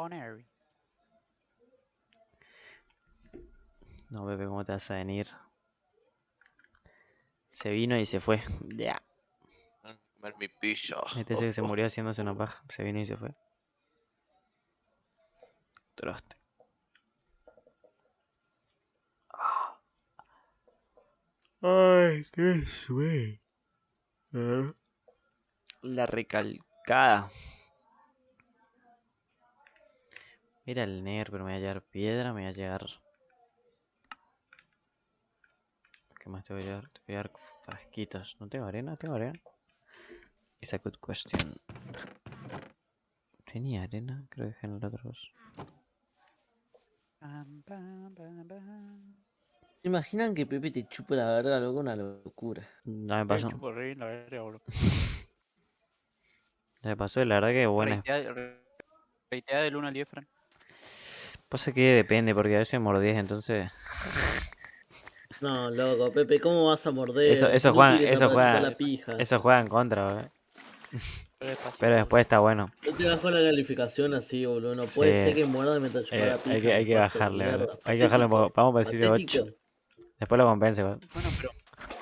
poner. No, Pepe, ¿cómo te vas a venir? Se vino y se fue. Ya. Ah, Comer mi pizza. Este es el que se murió haciéndose una paja. Se vino y se fue. Troste. Ay, qué sueño. La recalcada. Mira el Ner, pero me va a llevar piedra, me va a llevar. ¿Qué más te voy a llevar? Te voy a llevar frasquitos. ¿No tengo arena? ¿Tengo arena? It's a good question. ¿Tenía arena? Creo que dejé en el otro dos. Imaginan que Pepe te chupa la verga, loco, una locura. No me pasó. me pasó la verdad que buena. Reitea- re- reitea del 1 al 10, Fran. Pasa que depende, porque a veces mordís, entonces. No, loco, Pepe, ¿cómo vas a morder? Eso- eso No juega- tires eso para chupar juega- la pija. Eso juega en contra, ¿eh? Pero después está bueno. No te bajo la calificación así, boludo. No puede Sí. ser que muerda mientras chupa Eh, la pija. hay que, hay que bajarle, boludo. Hay que bajarle un poco. Vamos a decirle 8. Patético. Después lo compense, boludo. Bueno,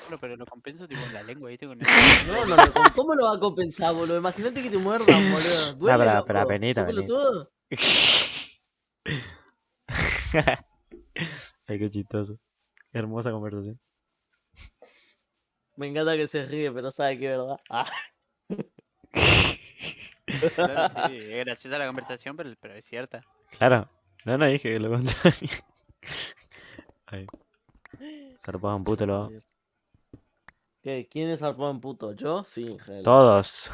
pero, pero lo compenso tipo en la lengua, ¿viste? Con el... No, no, no, ¿cómo- ¿cómo lo va a compensar, boludo? Imagínate que te muerdan, boludo. Duele, pero- pero apenita, ¿Sos apenita. Ay, qué chistoso. Hermosa conversación. Me encanta que se ríe, pero sabe que es verdad. Ah, Claro, sí, es graciosa la conversación, pero, pero es cierta. Claro. No, no dije que lo contrario. Ay. Zarpado puto lo. ¿Qué? ¿Quién es zarpado en puto? ¿Yo? Sí, en. Todos.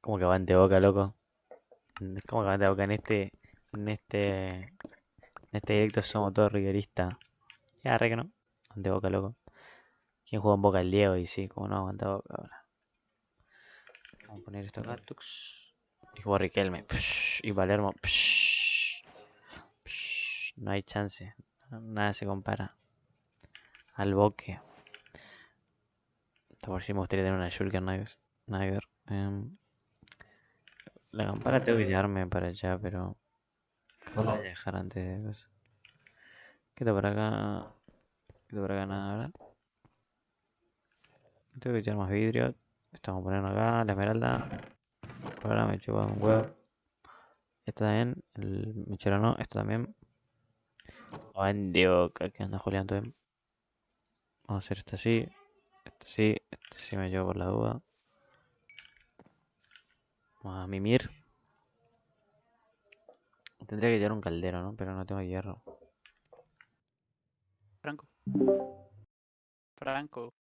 ¿Cómo que avante boca, loco? ¿Cómo que avante boca en este. En este. En este directo somos todos rigueristas. Ya, re que no. Avante boca, loco. ¿Quién juega en boca? El Diego, y sí, como no, aguanta boca ahora. Vamos a poner esto acá. tux. Y jugó Riquelme. psh, Y Palermo. psh, No hay chance. Nada se compara. Al boque. Por si me gustaría tener una Shulker. Em, la campana tengo que llevarme para allá, pero. ¿Cómo la voy a dejar antes de? ¿Qué está por acá? ¿Qué está por acá? Nada, ¿verdad? Tengo que echar más vidrio. A ponerlo acá, la esmeralda. Ahora me chupa un huevo. Esto también, el mechero no, esto también. Ande boca, ¿qué onda Julián? ¿Todo bien? Vamos a hacer esto así. Esto sí, esto sí me llevo por la duda. Vamos a mimir. Tendría que llevar un caldero, ¿no? Pero no tengo hierro. Franco. Franco.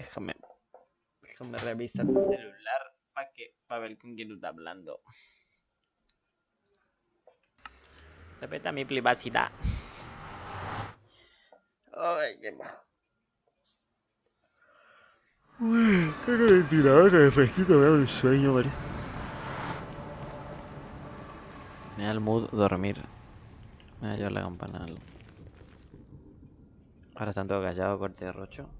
Déjame. Déjame revisar mi celular para que para ver con quién está hablando. Respeta mi privacidad. Ay, qué bajo. Uy, qué ventilador de fresquito, me da un sueño, María. Me da el mood dormir. Me va a llevar la campana. Ahora están todos callados, corte de rocho.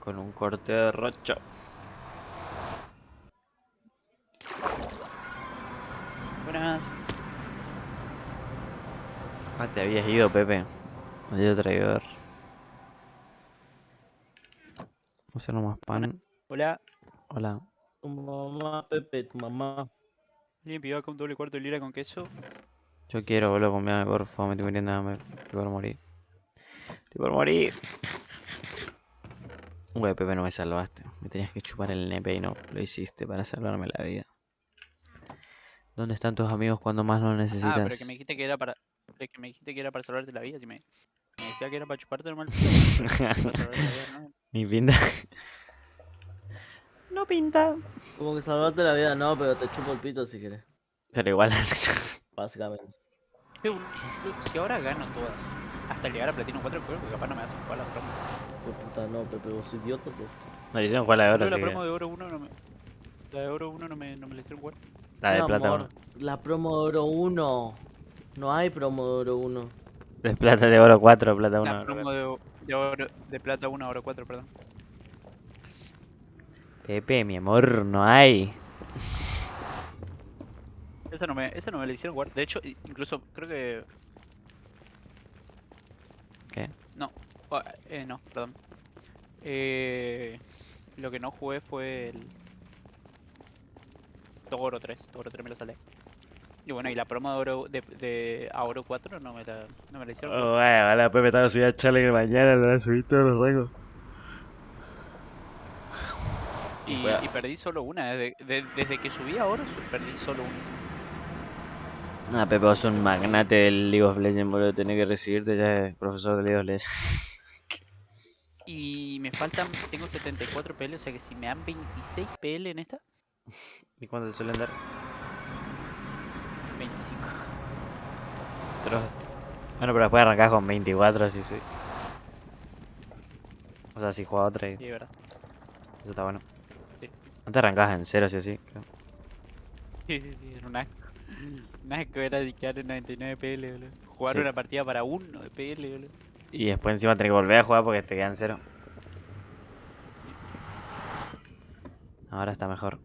Con un corte de rocho. Buenas. Ah, te habías ido, Pepe. Maldito traidor. Vamos a hacer nomás pan. Hola. Hola. Tu mamá, Pepe, tu mamá. ¿Alguien pidió acá un doble cuarto de lira con queso? Yo quiero, boludo, comerme, por favor, me estoy muriendo de hambre. Estoy por morir. Estoy por morir. Güey, Pepe, no me salvaste. Me tenías que chupar el nepe y no lo hiciste para salvarme la vida. ¿Dónde están tus amigos cuando más lo necesitas? Ah, pero que me dijiste que era para. pero que me dijiste que era para salvarte la vida. Si me, me decía que era para chuparte normal. ¿no? Ni pinta. no pinta. Como que salvarte la vida, no, pero te chupo el pito si quieres. Pero igual. Básicamente. Si ahora gano todas, hasta llegar a Platino 4, creo que capaz no me hacen jugar la promo. Qué puta no, Pepe, vos idiota que es. no le hicieron jugar la de oro, Pero la promo que- de oro 1 no me. La de oro 1 no me, no me la hicieron jugar. La de Mi plata amor, 1. La promo de oro 1. No hay promo de oro 1. De plata de oro 4, plata 1. La promo de, de, oro, de plata 1 a oro 4, perdón. Pepe, mi amor, no hay. Esa no me, esa no me la hicieron jugar. De hecho, incluso creo que. ¿Qué? No, ah, eh, no, perdón. Eh, lo que no jugué fue el. Togoro 3. Togoro 3 me lo salé. Y bueno, y la promo de oro de, de a oro 4 no me la, no me la hicieron. Oh, bueno, la Pepe estaba subida a Challenger mañana, lo van a subir todos los rangos. Y, perdí solo una. Desde, de- desde que subí a oro, perdí solo una. Nah, Pepe, vos sos un magnate del League of Legends, boludo. Tenés que recibirte ya profesor de League of Legends. Y me faltan. Tengo 74 PL, o sea que si me dan 26 PL en esta, ¿Y cuánto te suelen dar? 25. Trost. Bueno, pero después arrancás con 24, así soy. O sea, si juega otra, y Sí, de verdad. eso está bueno. Sí. Antes arrancabas en cero, sí o sí. creo. Sí, sí, sí, era un asco. Un asco era de quedar en 99 PL, boludo. Jugar Sí. una partida para uno de PL, boludo. Y después encima tenés que volver a jugar porque te quedan cero. Ahora está mejor.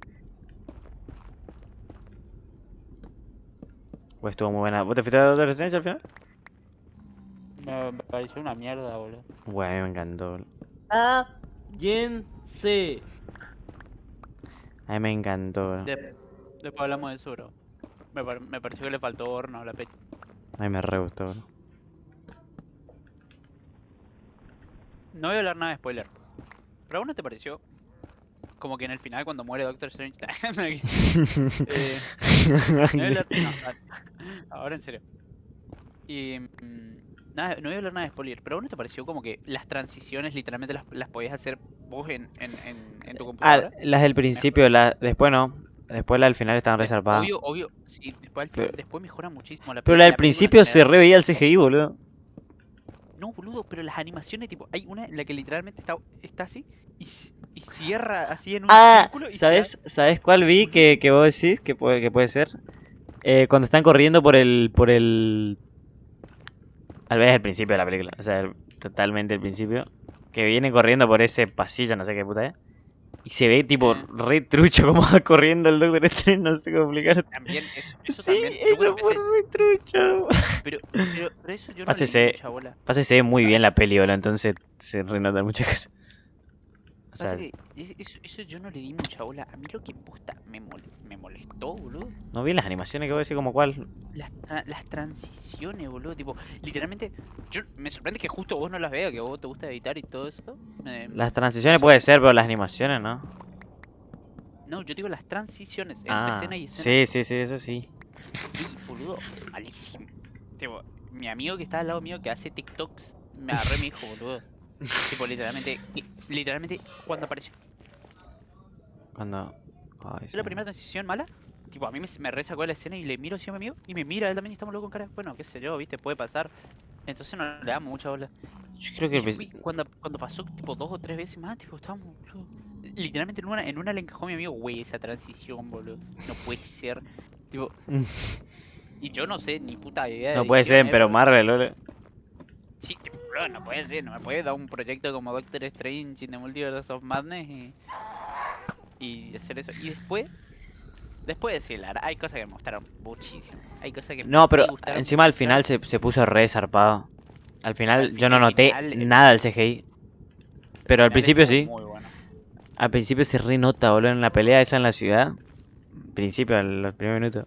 Pues estuvo muy buena. ¿Vos te fuiste a Doctor Strange al final? Me, pareció una mierda, boludo. Bueno, a mí me encantó. boludo. Cállense. A mí me encantó. boludo. De- después hablamos de eso, bro. Me, par- me pareció que le faltó horno a la pecha. A mí me re gustó. boludo. No voy a hablar nada de spoiler. ¿Pero a vos no te pareció? Como que en el final cuando muere Doctor Strange... Eh, no voy a hablar... ahora en serio. Y... mm, Nada, no voy a hablar nada de spoiler, pero ¿a no te pareció como que las transiciones literalmente las, las podías hacer vos en, en, en, en tu Ah, computadora? las del principio, la... después no. Después la del final estaban Eh, resarpadas. Obvio, obvio, sí, después, mejora muchísimo la Pero la del principio se re veía el CGI, boludo. No, boludo, pero las animaciones, tipo, hay una en la que literalmente está, está así y, cierra así en un Ah, círculo y ¿sabes, ¿sabes cuál vi que, que vos decís que puede, que puede ser? Eh, cuando están corriendo por el, por el... Al vez el principio de la película, o sea, el- totalmente el principio. Que viene corriendo por ese pasillo, no sé qué puta es. Y se ve tipo Eh. re trucho como va corriendo el Doctor Strange, no sé cómo explicar. También, eso, eso Sí, también. eso fue re trucho. pero, pero, pero eso yo no le Pásese. mucha bola. Muy bien la peli, boludo, entonces se renotan muchas cosas. O sea, que eso, eso yo no le di mucha bola. A mí lo que posta me, me molestó, boludo. no vi las animaciones que voy a decir como cuál. Las, tra- las transiciones, boludo. Tipo, literalmente, yo me sorprende que justo vos no las veas, que vos te gusta editar y todo eso. me- Las transiciones puede ser, pero las animaciones no. No, yo digo las transiciones entre Ah, escena y escena. sí, sí, sí, eso sí. Sí, boludo, malísimo. Tipo, mi amigo que está al lado mío que hace TikToks me agarré mi hijo, boludo. Tipo, literalmente, li- literalmente, cuando apareció Cuando... Ay, sí. la primera transición mala, tipo, a mí me, me resacó la escena y le miro así a mi amigo y me mira, él también y estamos locos con cara. Bueno, qué sé yo, viste, puede pasar. Entonces no le damos mucha bola. Yo creo que... Y princi- cuando, cuando pasó tipo dos o tres veces más, tipo, estábamos, Literalmente en una, en una le encajó a mi amigo, güey, esa transición, boludo. No puede ser. Tipo, y yo no sé ni puta idea de No puede ser, pero Marvel, boludo. Sí, tipo, bro, no puede ser, no me puede dar un proyecto como Doctor Strange in the Multiverse of Madness y, y hacer eso. Y después, Después la verdad, hay cosas que me gustaron muchísimo. Hay cosas que No, me pero gustaron encima al final se, se puso re zarpado. Al final Al yo no noté nada del CGI. Pero al principio sí. Bueno. Al principio se re nota, boludo, en la pelea esa en la ciudad. Principio, en los primeros minutos.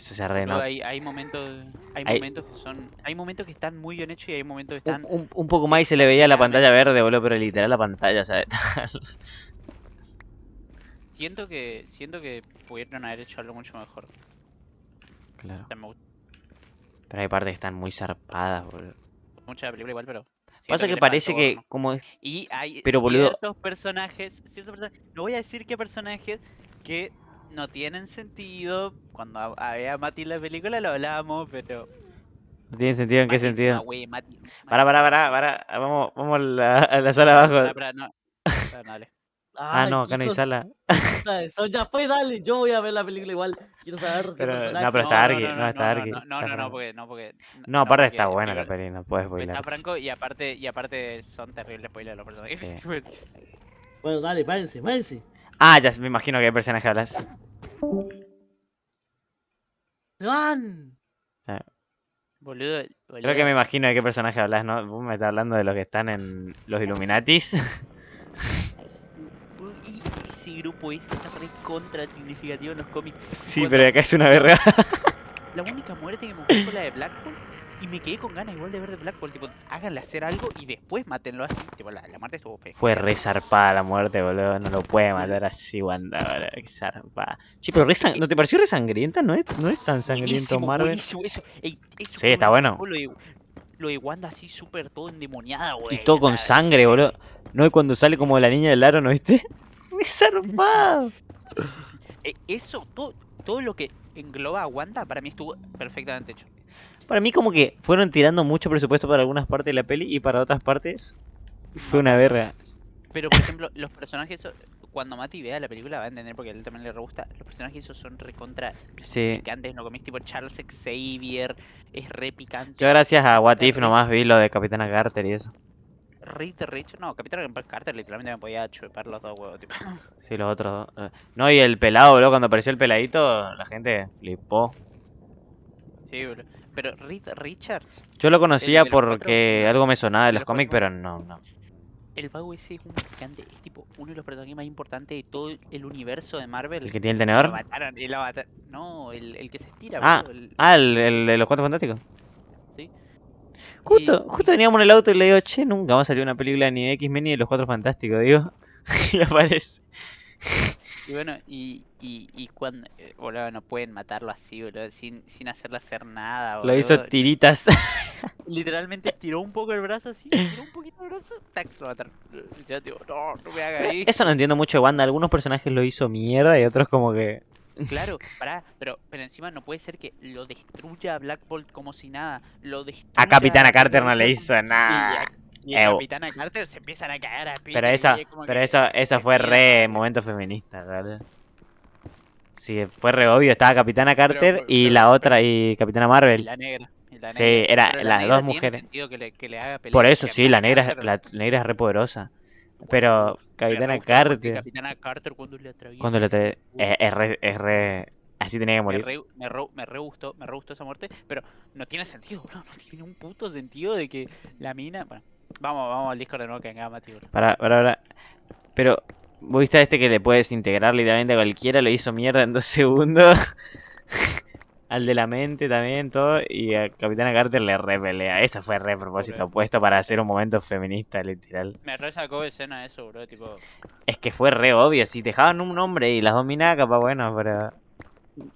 Eso se re Luego nota. hay, hay momentos, hay, Hay- momentos que son, hay momentos que están muy bien hechos y hay momentos que están un- un poco más y se le veía la pantalla verde, boludo, pero literal la pantalla, ¿sabes? Siento que, siento que pudieron haber hecho algo mucho mejor. claro. Pero hay partes que están muy zarpadas, boludo. mucho la película igual, pero Pasa que le parece que, como es. y hay pero, boludo- ciertos personajes, ciertos personajes, no voy a decir qué personajes que no tienen sentido. Cuando ha- había Mati en la película lo hablábamos, pero No tiene sentido, ¿en qué Mati es una sentido? wey, Mati- Para, Mati- para, para, para. Vamos, vamos a la, a la sala abajo. Pará, pará, no. Pará, no, dale. Ah, no, acá no hay sala. Eso ya fue, dale. Yo voy a ver la película igual. Quiero saber qué no, pero está Argy, no, no, no, está no, Argy, no, no, no, porque, no, porque, No, aparte porque está buena la peli, no puedes spoiler. Está Franco y aparte, y aparte son terribles spoilers los personajes. Sí. Bueno, dale, váyanse, váyanse. Ah, ya me imagino que personaje hablas. ¡Se van! boludo, Creo que me imagino de qué personaje hablas, ¿no? Vos me estás hablando de los que están en los Illuminatis. Ese grupo ese está re contra significativo en los cómics. Sí, pero acá es una verga. La única muerte que me gustó fue la de Blackpool. Y me quedé con ganas igual de ver de Blackpool. Tipo, háganle hacer algo y después mátenlo así. Tipo, la, la muerte estuvo fea. Fue re zarpada la muerte, boludo. No lo puede matar así, Wanda, boludo. Zarpada. Che, pero re sang- ¿no te pareció re sangrienta? No es, no es tan sangriento Buenísimo, Marvel. buenísimo, eso, ey, eso Sí, está bueno. Lo de, lo de Wanda así súper todo endemoniada, güey. Y todo con sangre, boludo. No es cuando sale como la niña del aro, ¿no viste? Muy zarpado. Eh, eso, todo, todo lo que engloba a Wanda para mí estuvo perfectamente hecho. Para mí como que fueron tirando mucho presupuesto para algunas partes de la peli y para otras partes fue una verga. Pero, por ejemplo, los personajes, cuando Mati vea la película va a entender porque a él también le re gusta. Los personajes esos son recontra Sí. picantes, ¿no comís? Tipo Charles Xavier, es re picante. Yo gracias a What If nomás vi lo de Capitana Carter y eso. De recho. No, Capitán Carter literalmente me podía chupar los dos huevos, tipo. Sí, los otros. dos, eh. No, y el pelado, boludo, cuando apareció el peladito, la gente flipó. Sí, boludo. Pero Reed Richards, Yo lo conocía cuatro- porque algo me sonaba de los cómics, pero no, no. el vago ese es un picante, es tipo uno de los personajes más importantes de todo el universo de Marvel. ¿El que tiene el tenedor? mataron. No, el, el que se estira, Ah, el- Ah, el, el de los cuatro fantásticos. sí. Justo, Y- justo veníamos en el auto y le digo, che, nunca va a salir una película ni de X-Men ni de los cuatro fantásticos, digo. y aparece. Y bueno, y, y, y cuando, eh, boludo, no pueden matarlo así, boludo, sin, sin hacerle hacer nada, boludo. Lo hizo tiritas. Literalmente estiró un poco el brazo así, estiró un poquito el brazo, tac, lo mataron. Ya, digo, no, no me haga Pero esto. Eso no entiendo mucho de Wanda. Algunos personajes lo hizo mierda y otros como que. Claro, pará, pero, pero encima no puede ser que lo destruya a Black Bolt como si nada, lo destruya A Capitana Carter no le hizo nada. Y a Ew. Capitana Carter se empiezan a caer a Pero y esa, es pero esa qué fue re momento feminista, ¿verdad? Sí, fue re obvio. Estaba Capitana Carter pero- y pero- la otra y Capitana Y Marvel. la negra. y la Sí, era Pero las dos mujeres. que le, que le haga Por eso sí, la negra, Carter. la negra es re poderosa. Pero Me Capitana Carter, Capitana Carter cuando le atraviesa. cuando le te- es, es re, es re- Así tenía que Me morir. re, me, re, me re gustó, me re gustó esa muerte, pero no tiene sentido, bro. No tiene un puto sentido de que la mina. Bueno, vamos, vamos al Discord de nuevo que venga Mati, bro. Para, para, para. Pero, ¿vos viste a este que le puedes integrar literalmente a cualquiera? Lo hizo mierda en dos segundos. Al de la mente también, todo. Y a Capitana Carter le repelea. Esa fue re propósito Ok. puesto para hacer un momento feminista, literal. Me re sacó de escena eso, bro. Tipo, Es que fue re obvio. Si dejaban un hombre y las dos minas, capaz bueno, pero.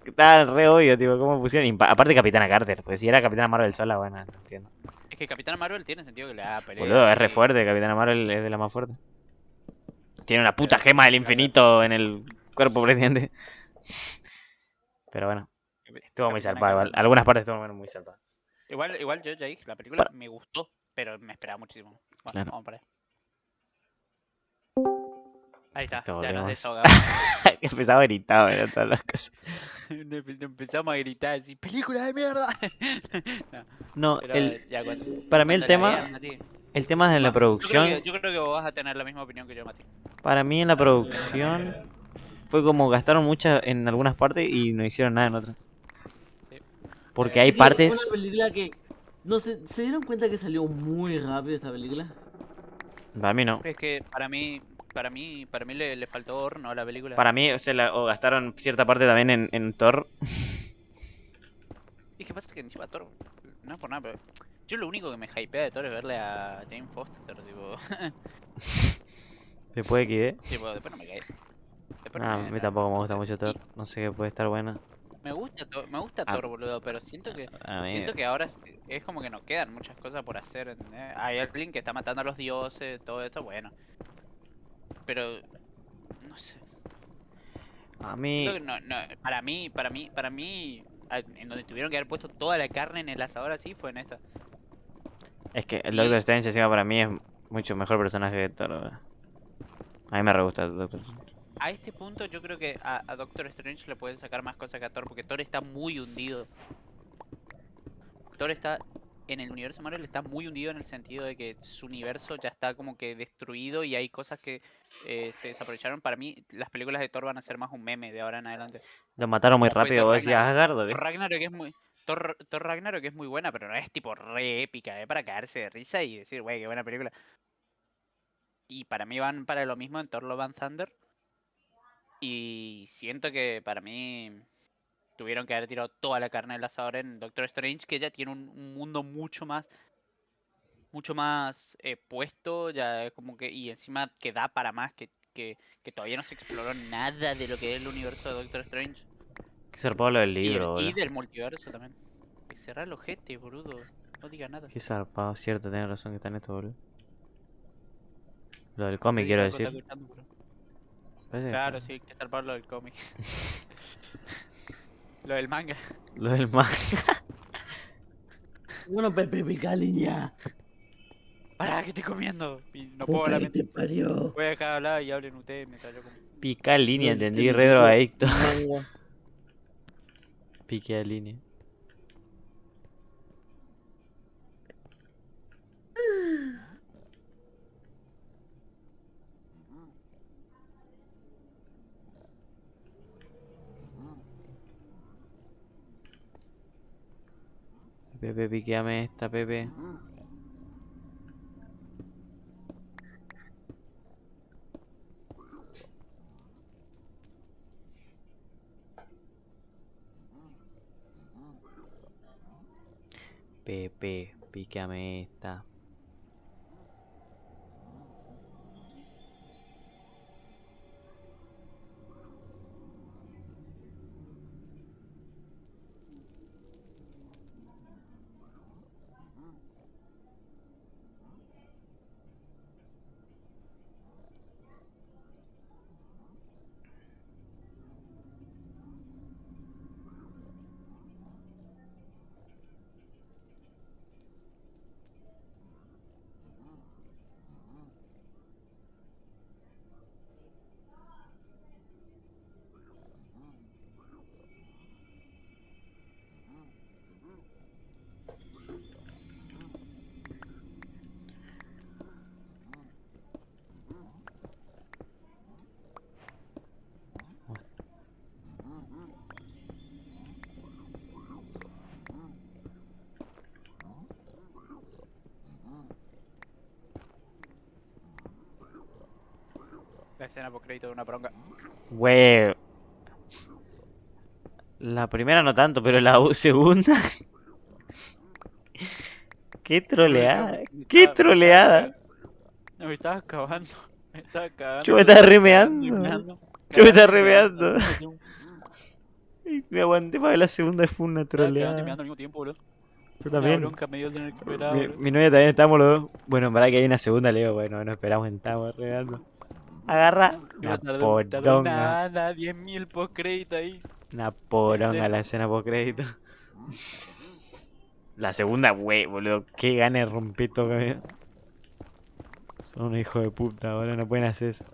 Estaba re obvio, tipo, cómo pusieron. Aparte, Capitana Carter. Porque si era Capitana Marvel sola, bueno, no entiendo. Es que Capitana Marvel tiene sentido que le haga pelea. Boludo, es re fuerte. Capitana Marvel es de las más fuertes. Tiene una puta gema del infinito en el cuerpo presidente. Pero bueno, estuvo muy zarpado. Algunas partes estuvo muy zarpado. Igual, igual yo ya dije, la película me gustó, pero me esperaba muchísimo. Bueno, Claro. vamos para. Ahí está, ya nos desahogamos. Empezaba a gritar, ¿verdad? Todas las cosas. Empe- Empezamos a gritar así, ¡película de mierda! No, No, el, ya cuando- para mí el tema, el tema de la producción, Yo creo, que, yo creo que vos vas a tener la misma opinión que yo, Mati. para mí en la producción fue como gastaron muchas en algunas partes y no hicieron nada en otras. Sí. Porque Eh, hay partes... una película que. No sé, ¿se dieron cuenta que salió muy rápido esta película? Para mí no. Es que para mí, para mí, para mí le, le faltó horno a la película. Para mí, o sea, la- o gastaron cierta parte también en, en Thor. Y que pasa que encima Thor, no es por nada, pero yo lo único que me hypea de Thor es verle a Jane Foster, tipo, Después de XD. tipo después no me cae. Después no Ah, a me- mí no- tampoco me gusta mucho Thor. No sé qué puede estar buena. Me gusta, me gusta Ah. Thor, boludo, pero siento que A mí... siento que ahora es, como que nos quedan muchas cosas por hacer, ¿entendés? Hay alguien que está matando a los dioses, todo esto, bueno. Pero no sé. A mí... No, no, para mí, para mí, para mí, en donde tuvieron que haber puesto toda la carne en el asador así fue en esta. Es que el Doctor Strange encima para mí es mucho mejor personaje que Thor. A mí me re gusta el Doctor Strange. A este punto yo creo que a, a Doctor Strange le pueden sacar más cosas que a Thor, porque Thor está muy hundido. Thor está, en el universo Marvel está muy hundido en el sentido de que su universo ya está como que destruido y hay cosas que eh, se desaprovecharon. Para mí las películas de Thor van a ser más un meme de ahora en adelante. Lo mataron muy rápido, vos decías. Asgard. Thor Ragnarok es muy... Thor, Thor Ragnarok es muy buena, pero no es tipo re épica, es para caerse de risa y decir, wey, qué buena película. Y para mí van para lo mismo en Thor Love and Thunder. Y siento que para mí tuvieron que haber tirado toda la carne del asador en Doctor Strange, que ya tiene un, un mundo mucho más mucho más eh, puesto, ya como que, y encima que da para más, que, que, que todavía no se exploró nada de lo que es el universo de Doctor Strange. Que zarpado lo del Y, el- libro, y del multiverso también. Que cerrar el ojete, boludo. No digas nada. Qué zarpado, cierto, tenés razón que está en esto, boludo. Lo del cómic, Sí, quiero decir. que Claro, sí, que zarpar lo del cómic. lo del manga. Lo del manga. Bueno, Pepe pica línea. Pará, que estoy comiendo. No puedo hablar. te parió. Voy a dejar de hablar y hablen ustedes mientras yo como. Pica línea, entendí, re drogadicto. Manga. Pique a línea. Pepe, piqueame esta, Pepe. Pepe, pícame esta. La escena por crédito de una bronca. Güey. La primera no tanto, pero la segunda. Qué troleada. Qué troleada. No, me estaba acabando. Me estaba cagando. Yo me estaba remeando. meando, Yo me estaba remeando. Me aguanté para ver la segunda, fue una troleada. al mismo tiempo, boludo. Yo también. bronca me dio Mi, mi novia también estamos los dos. Bueno, en verdad que hay una segunda, le digo, bueno, no esperamos, estamos regando. Agarra una un- poronga. nada, 10.000 post crédito ahí. Una poronga la escena por crédito. La segunda, wey, boludo. Qué gana de romper todo. que- Son unos hijos de puta, boludo. No pueden hacer eso.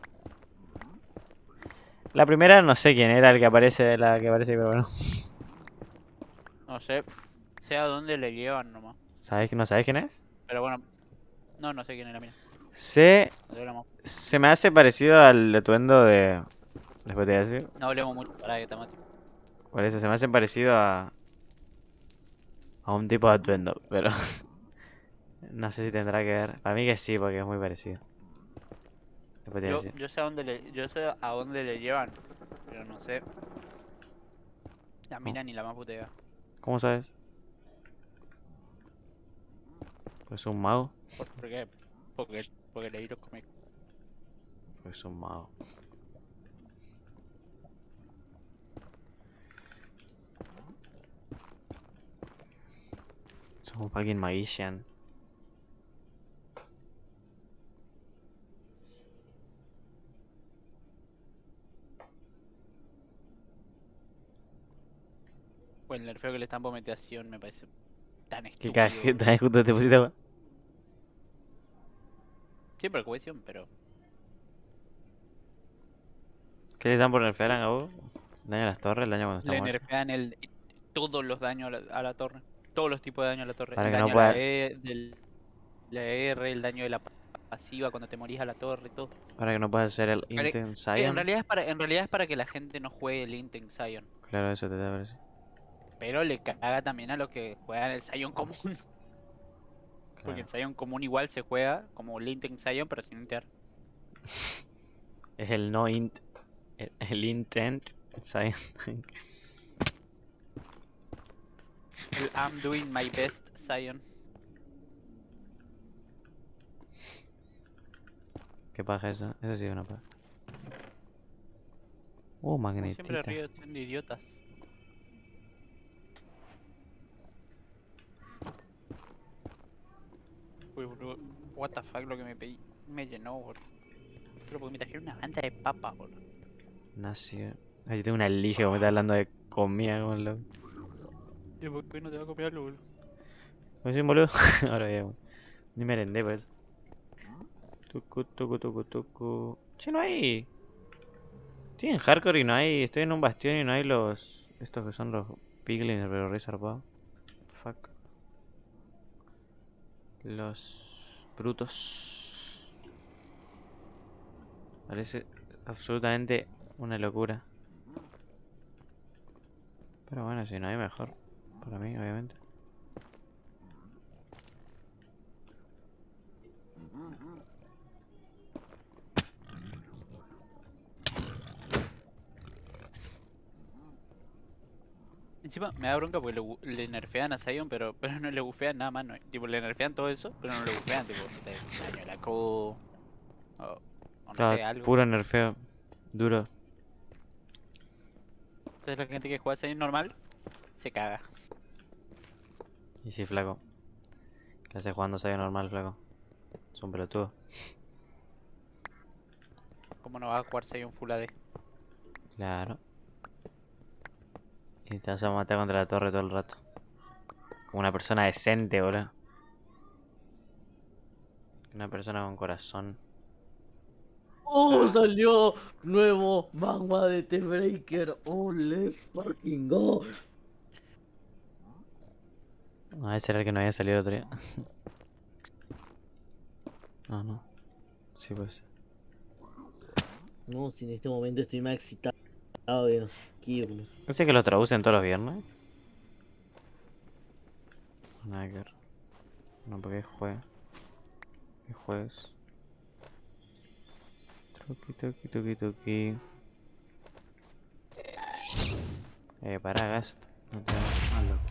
La primera no sé quién era el que aparece, la que aparece, pero bueno. No sé. Sé a dónde le llevan nomás. ¿Sabes, ¿No sabes quién es? Pero bueno. No, no sé quién es la mo- se me hace parecido al atuendo de, te a decir. No hablemos mucho para que Tamati. Por eso se me hacen parecido a. a un tipo de atuendo, pero. no sé si tendrá que ver. Para mí que sí, porque es muy parecido. Te Yo, yo sé a dónde le, yo sé a dónde le llevan, pero no sé. La mina ni la más puta idea. ¿Cómo sabes? Pues un mago. ¿Por, por qué? Porque, porque leí los cómics. Pues un mago. Sos un fucking magician. Pues el nerfeo que le están por me parece tan ¿Qué estúpido. cajeta? Justo te pusiste. Sí, por cohesión, pero ¿Qué le dan por nerfear a vos? ¿El daño a las torres? ¿El daño cuando está le muerto? nerfean el, todos los daños a la, a la torre. Todos los tipos de daño a la torre. Para el que no daño a la puedas- E, del, la R, el daño de la pasiva cuando te morís a la torre, todo. Para que no puedas hacer el Para- Intent Sí, Zion. en realidad es para, en realidad es para que la gente no juegue el Inten Zion. Claro, eso te da parece. Pero le caga también a los que juegan el Zion común. Porque el Zion común igual se juega como el Inten Zion, pero sin inter. Es el no int. El, el intent Zion. El I'm doing my best Zion. ¿Qué paja eso? Eso sí es una paja. Uh, Como magnetita. siempre río siendo idiotas. Uy, boludo. What the fuck lo que me pedí. Me llenó, boludo. Pero porque me trajeron una banda de papas, boludo. Nació. Ay, yo tengo una lija como me está hablando de comida como loco. ¿Y por qué no te va a algo, boludo? Pues sí, boludo. Ahora ya, Ni merendé pues. Tucu, tucu, tucu, tucu. Che, no hay. Estoy en hardcore y no hay. Estoy en un bastión y no hay los. Estos que son los piglins, pero re zarpado. Fuck. Los brutos. Parece absolutamente una locura. Pero bueno, si no hay mejor. Para mí, obviamente. Encima me da bronca porque le, le nerfean a Zion, pero, pero no le bufean nada más. No, tipo, le nerfean todo eso, pero no le bufean, tipo, no sé, daño a la co. O, o no Claro, sé, algo. puro nerfeo. Duro. Entonces la gente que juega Zion normal se caga. Y sí, flaco. ¿Qué haces jugando Sayo normal, flaco? Es un pelotudo. ¿Cómo no vas a jugar Zion Full AD? Claro. Y te vas a matar contra la torre todo el rato. Como una persona decente, boludo. Una persona con corazón. ¡Oh! Salió nuevo manga de T-Breaker. ¡Oh, let's fucking go! Ah, ese era el que no había salido el otro día. No, no. Sí, pues. No, si en este momento estoy más excitado Kirby. ¿Ese que lo traducen todos los viernes? Nada que. No, porque es jueves. Es jueves. Tuki, tuki, tuki, tuki. Eh, para, Gast. No te hagas malo.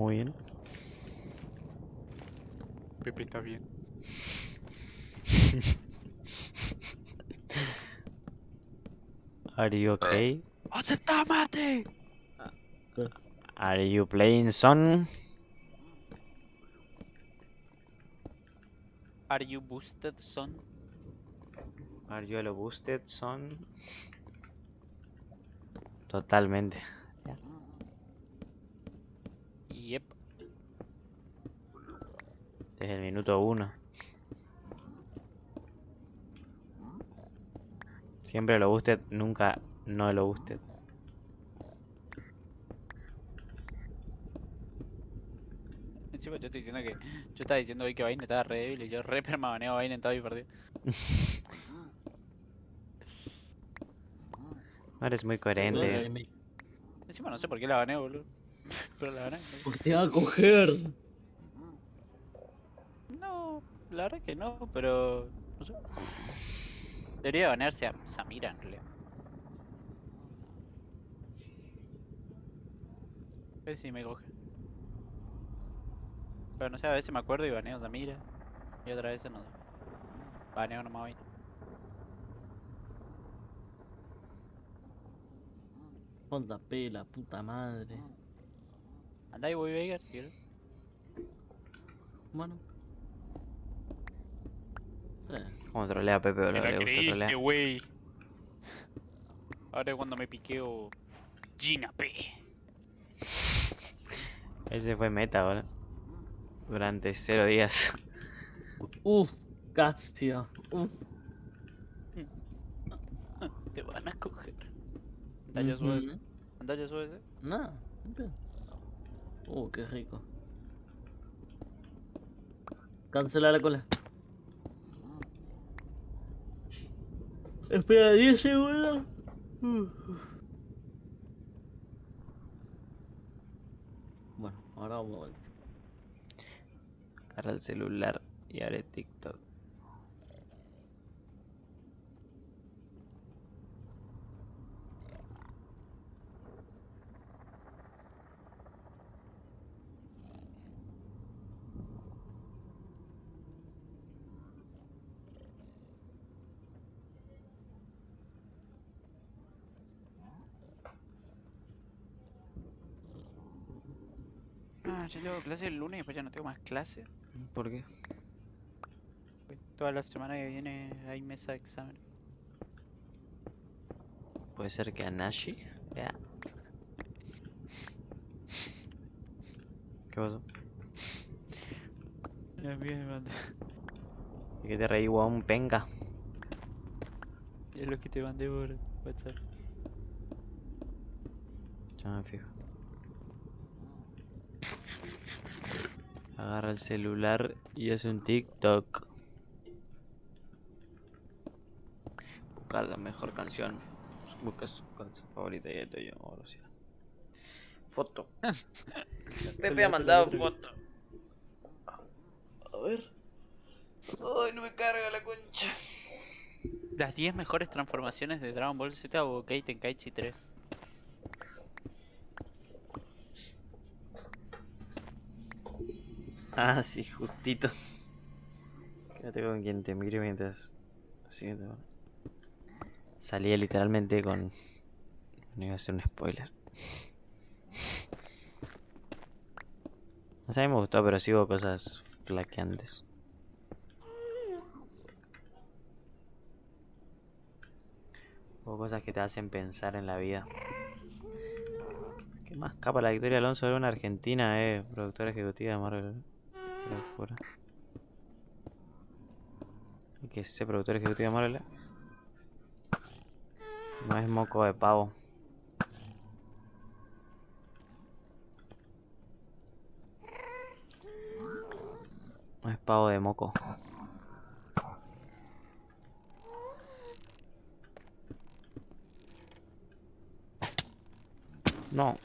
Muy bien. Pepe está bien. Are you okay? ¡Acepta mate! Are you playing son? Are you boosted, son? Are you a boosted son? Totalmente. Yep. Este es Desde el minuto uno. Siempre lo busted, nunca no lo busted. Encima yo estoy diciendo que. Yo estaba diciendo hoy que Vayne estaba re débil y yo re permabaneo a Vayne en todo mi partido. No eres muy coherente. Encima no sé por qué la baneo, boludo. Pero la baneo. Porque te va a coger. No, la verdad que no, pero. No sé. Debería banearse a Samira en realidad. A ver si me coge. Pero no sé, a veces me acuerdo y baneo a Samira. Y otra vez no. Baneo nomás Vayne. JP, la puta madre. Andá y voy si querés. Bueno. Eh, Como trolea a Pepe, boludo. Le gusta trolear. wey. Ahora es cuando me piqueo Gina P. Ese fue meta, boludo. Durante cero días. Uf, Castia. Uf. Te van a coger. Andá ya sube ese. Ujú. Andá ya sube ese. Nada, ni pedo. Uh, qué rico. Cancela la cola. Espera 10 segundos. Bueno, ahora vamos a volver. Agarra el celular y haré TikTok. Yo tengo clase el lunes y después ya no tengo más clase. ¿Por qué? Toda la semana que viene hay mesa de examen. Puede ser que Anashi. Ya. ¿Qué pasó? ¿Y qué te reí, un penca? Es lo que te mandé por WhatsApp. Ya me fijo. Agarra el celular y hace un TikTok. Buscar la mejor canción. Busca su canción favorita y esto yo. ahora sí. Foto. Pepe ha mandado foto. A ver. Ay, no me carga la concha. Las 10 mejores transformaciones de Dragon Ball Z o Budokai Tenkaichi 3. Ah, sí, justito. Quédate con quien te mire mientras. Te- Salía literalmente con. No iba a ser un spoiler. O a mí me gustó, pero sí hubo cosas flaqueantes. Hubo cosas que te hacen pensar en la vida. ¿Qué más capa la Victoria Alonso de una Argentina, eh? Productora ejecutiva de Marvel. Qué locura. ¿Y qué es ese productor ejecutivo de Marvel? No es moco de pavo. No es pavo de moco. No.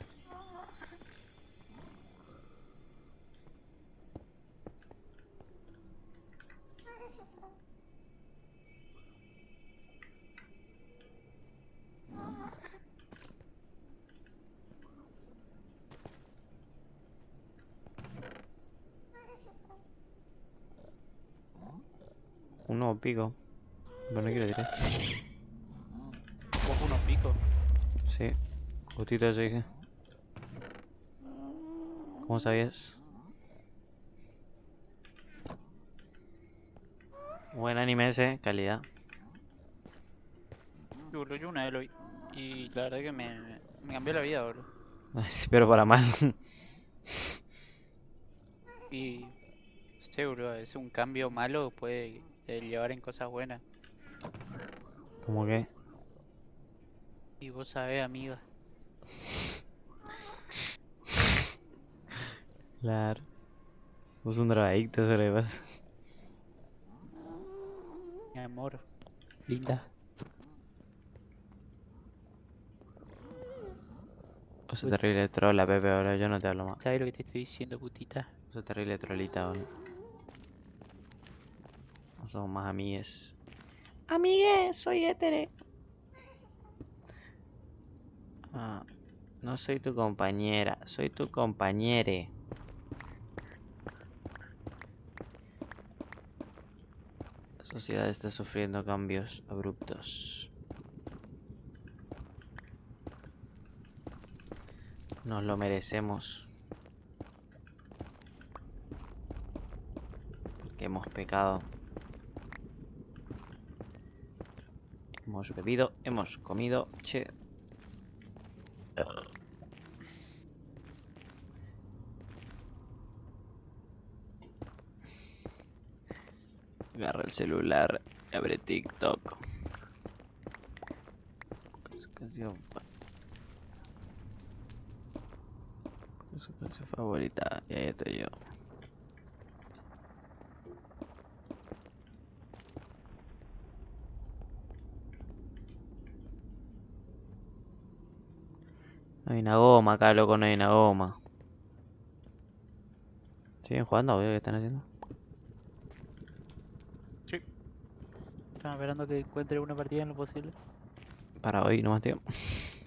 Pico. Pero no quiero tirar. Vos unos picos. Sí. Justito eso dije. ¿Cómo sabías? Buen anime ese, calidad. Yo, yo una vez lo vi. Y la verdad que me, me cambió la vida, boludo. Pero para mal. Y a veces un cambio malo puede eh, llevar en cosas buenas. Como que. Y vos sabés, amiga. Claro. Vos un drogadicto, eso le pasa. Mi amor. Linda. Vos sos terrible trola, Pepe, ahora yo no te hablo más. ¿Sabes lo que te estoy diciendo, putita? Vos sos terrible trolita, boludo. No somos más amigues. Amigues, soy hétere. Ah, no soy tu compañera, soy tu compañere. La sociedad está sufriendo cambios abruptos. Nos lo merecemos. Porque hemos pecado. Hemos bebido, hemos comido. Che. Agarra el celular, abre TikTok. Canción Su canción favorita, y ahí estoy yo. No hay una goma acá, loco, no hay una goma. ¿Siguen jugando? ¿Qué están haciendo? Están esperando que encuentre una partida en lo posible. Para hoy nomás, tío.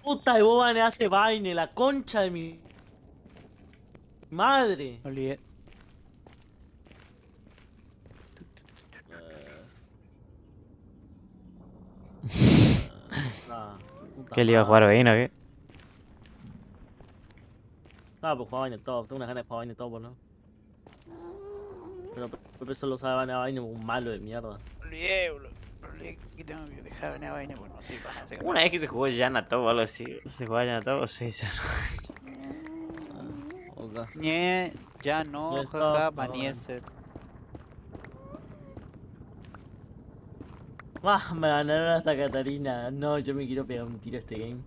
Puta, y vos baneaste vaina, la concha de mi madre. Olvidé. ¿Qué le iba a jugar hoy, no? ¿Qué? Ah, pues jugaba vaina todo, tengo unas ganas de jugar vaina todo, ¿no? Pero Pepe solo sabe banear vaina un malo de mierda. Olvidé, boludo. Que tengo que dejar de venir a vaina. Bueno, sí, pasa. se Una vez que se jugó Janatov o algo así. ¿Se jugaba Janatov o sí? Ah, ok. Ñe, ya no, jaja, ah, Maniese. Ah, me ganaron hasta Catarina. No, yo me quiero pegar un tiro a este game.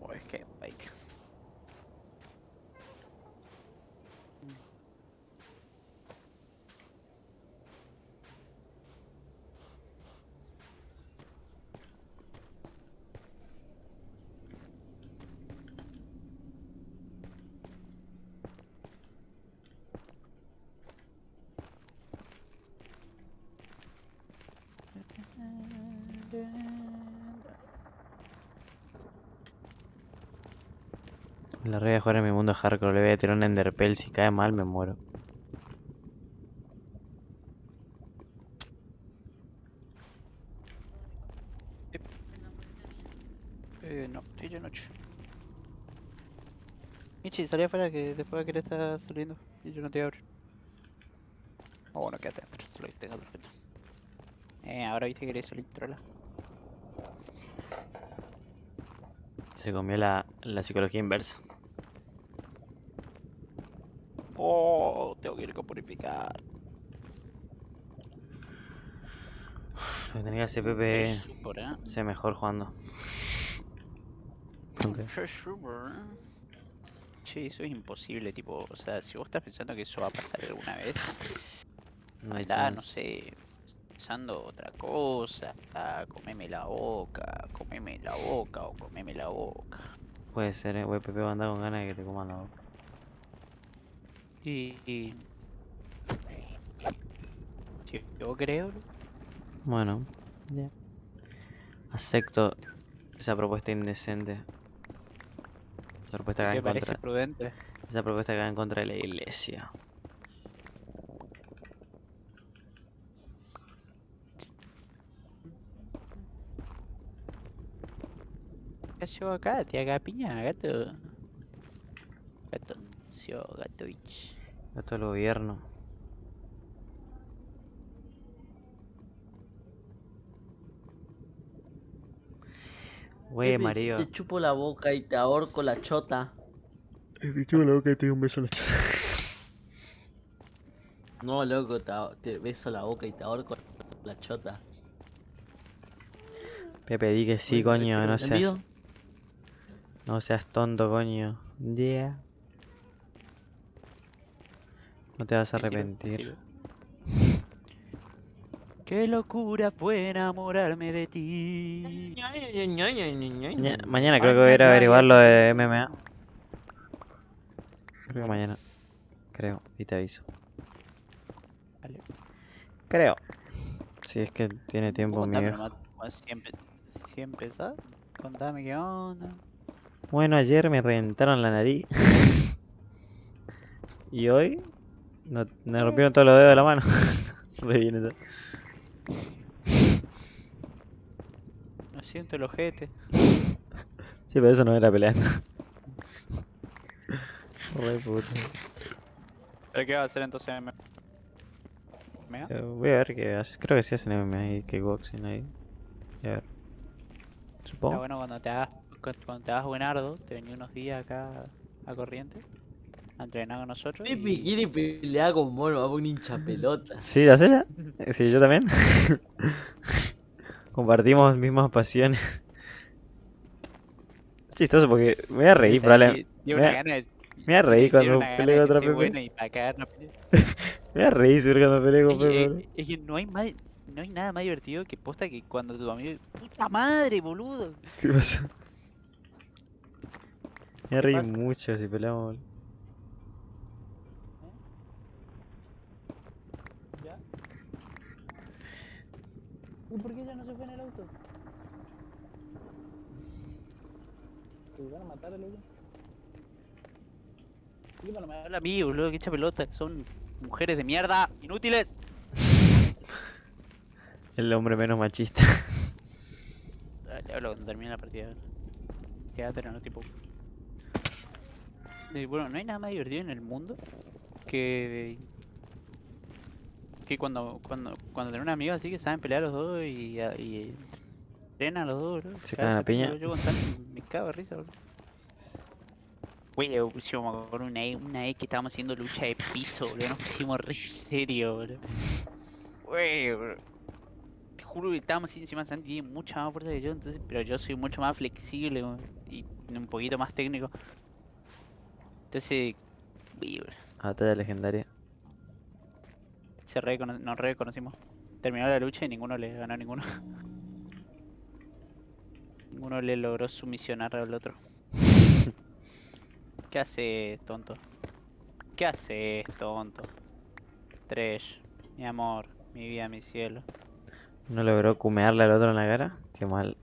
Oh, es que, like. De jugar en mi mundo hardcore. Le voy a tirar un enderpell. Si cae mal, me muero. Eh, no, estoy de noche. Michi, salí afuera que después que le está saliendo y yo no te abro. Oh, bueno, quédate adentro, solo viste que perfecto. Eh, ahora viste que querés salir trola. Se comió la, la psicología inversa. Oh, tengo que ir a purificar. Lo que tenía Pepe. Estoy súper, eh. Sea mejor jugando. Che, eso es imposible, tipo, o sea, si vos estás pensando que eso va a pasar alguna vez, No hay Andá, no sé, pensando otra cosa, ah, comeme la boca, comeme la boca o comeme la boca. Puede ser, eh. Wey, Pepe va a andar con ganas de que te coman la boca. Y... y... Yo creo, Bueno, ya. Acepto esa propuesta indecente. Esa propuesta que va ¿te en parece contra. prudente? Esa propuesta que va en contra de la iglesia. ¿Qué haces acá? Te haga piña, gato. Gatoncio, gatovich. Gato del gobierno. Güey, Mario. te chupo la boca y te ahorco la chota. Te chupo la boca y te doy un beso a la No, loco, te, te beso la boca y te ahorco la chota. Pepe, di que sí, coño, no seas, no seas tonto, coño. Yeah. No te vas a arrepentir. Qué locura fue enamorarme de ti. Maña- mañana creo que voy a ir a averiguar lo de MMA. Creo que mañana. Creo, y te aviso. Dale. Creo. Si es que tiene tiempo mi Contame viejo. bueno, Si, empe si empezás, contame qué onda. Bueno, ayer me reventaron la nariz. y hoy no, me rompieron todos los dedos de la mano. Re bien eso. No siento el ojete. Sí, pero eso no era peleando. Re puto. ¿Pero qué va a hacer entonces? ¿Me- ¿Me da? Eh, Voy a ver qué hace. Creo que sí hacen MMA y kickboxing ahí. Voy a ver. Está Supongo. bueno cuando te hagas cu- cuando te hagas buenardo, te venía unos días acá a corriente a entrenar con nosotros. Pepe y- quiere pelear con mono, va a un hincha pelota. Sí, ¿la ya? Eh, Sí, yo también. Compartimos mismas pasiones. Es chistoso porque me voy a reír, probablemente. me de- voy a reír cuando contra ser Pepe. bueno y para. Me voy a reír seguro cuando pelee con Es que, Pepe. es- que no hay más, no hay nada más divertido que posta que cuando tu amigo puta madre, boludo. ¿Qué pasó? Me voy a reír pasa? mucho si peleamos. boludo. ¿Ya? ¿Y por qué ya no se fue en el auto? ¿Te van a matar al? ¿Qué para me habla a mí, boludo? Que echa pelota. Son mujeres de mierda, inútiles. El hombre menos machista. Le hablo cuando termine la partida. Pero no tipo. Y bueno, no hay nada más divertido en el mundo que. que cuando cuando cuando tenés un amigo así que saben pelear los dos y, a- y entrenan los dos, bro. Se cagan a piña. Yo con me cago de risa, bro. Güey, yo pusimos me acuerdo una vez, una vez que estábamos haciendo lucha de piso, bro. Nos pusimos re serio, bro. Güey, bro. Te juro que estábamos encima Santi tiene mucha más fuerza que yo, entonces, pero yo soy mucho más flexible bro, y un poquito más técnico. Entonces, güey, bro, Batalla legendaria. se recono- nos reconocimos. Terminó la lucha y ninguno le ganó a ninguno. ninguno le logró sumisionar al otro. ¿Qué haces, tonto? ¿Qué haces, tonto? Tresh, mi amor, mi vida, mi cielo. ¿No logró cumearle al otro en la cara? Qué mal.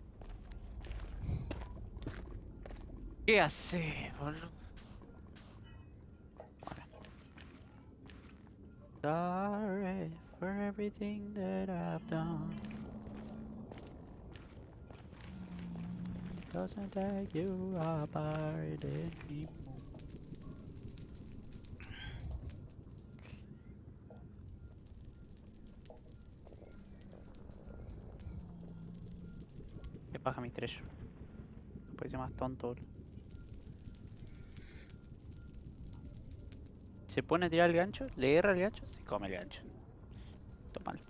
¿Qué haces, boludo? Sorry for everything that I've done. Doesn't take you apart anymore. Qué paja mi estrella. Puede ser más tonto. Se pone a tirar el gancho, le erra el gancho, se come el gancho. Tómalo.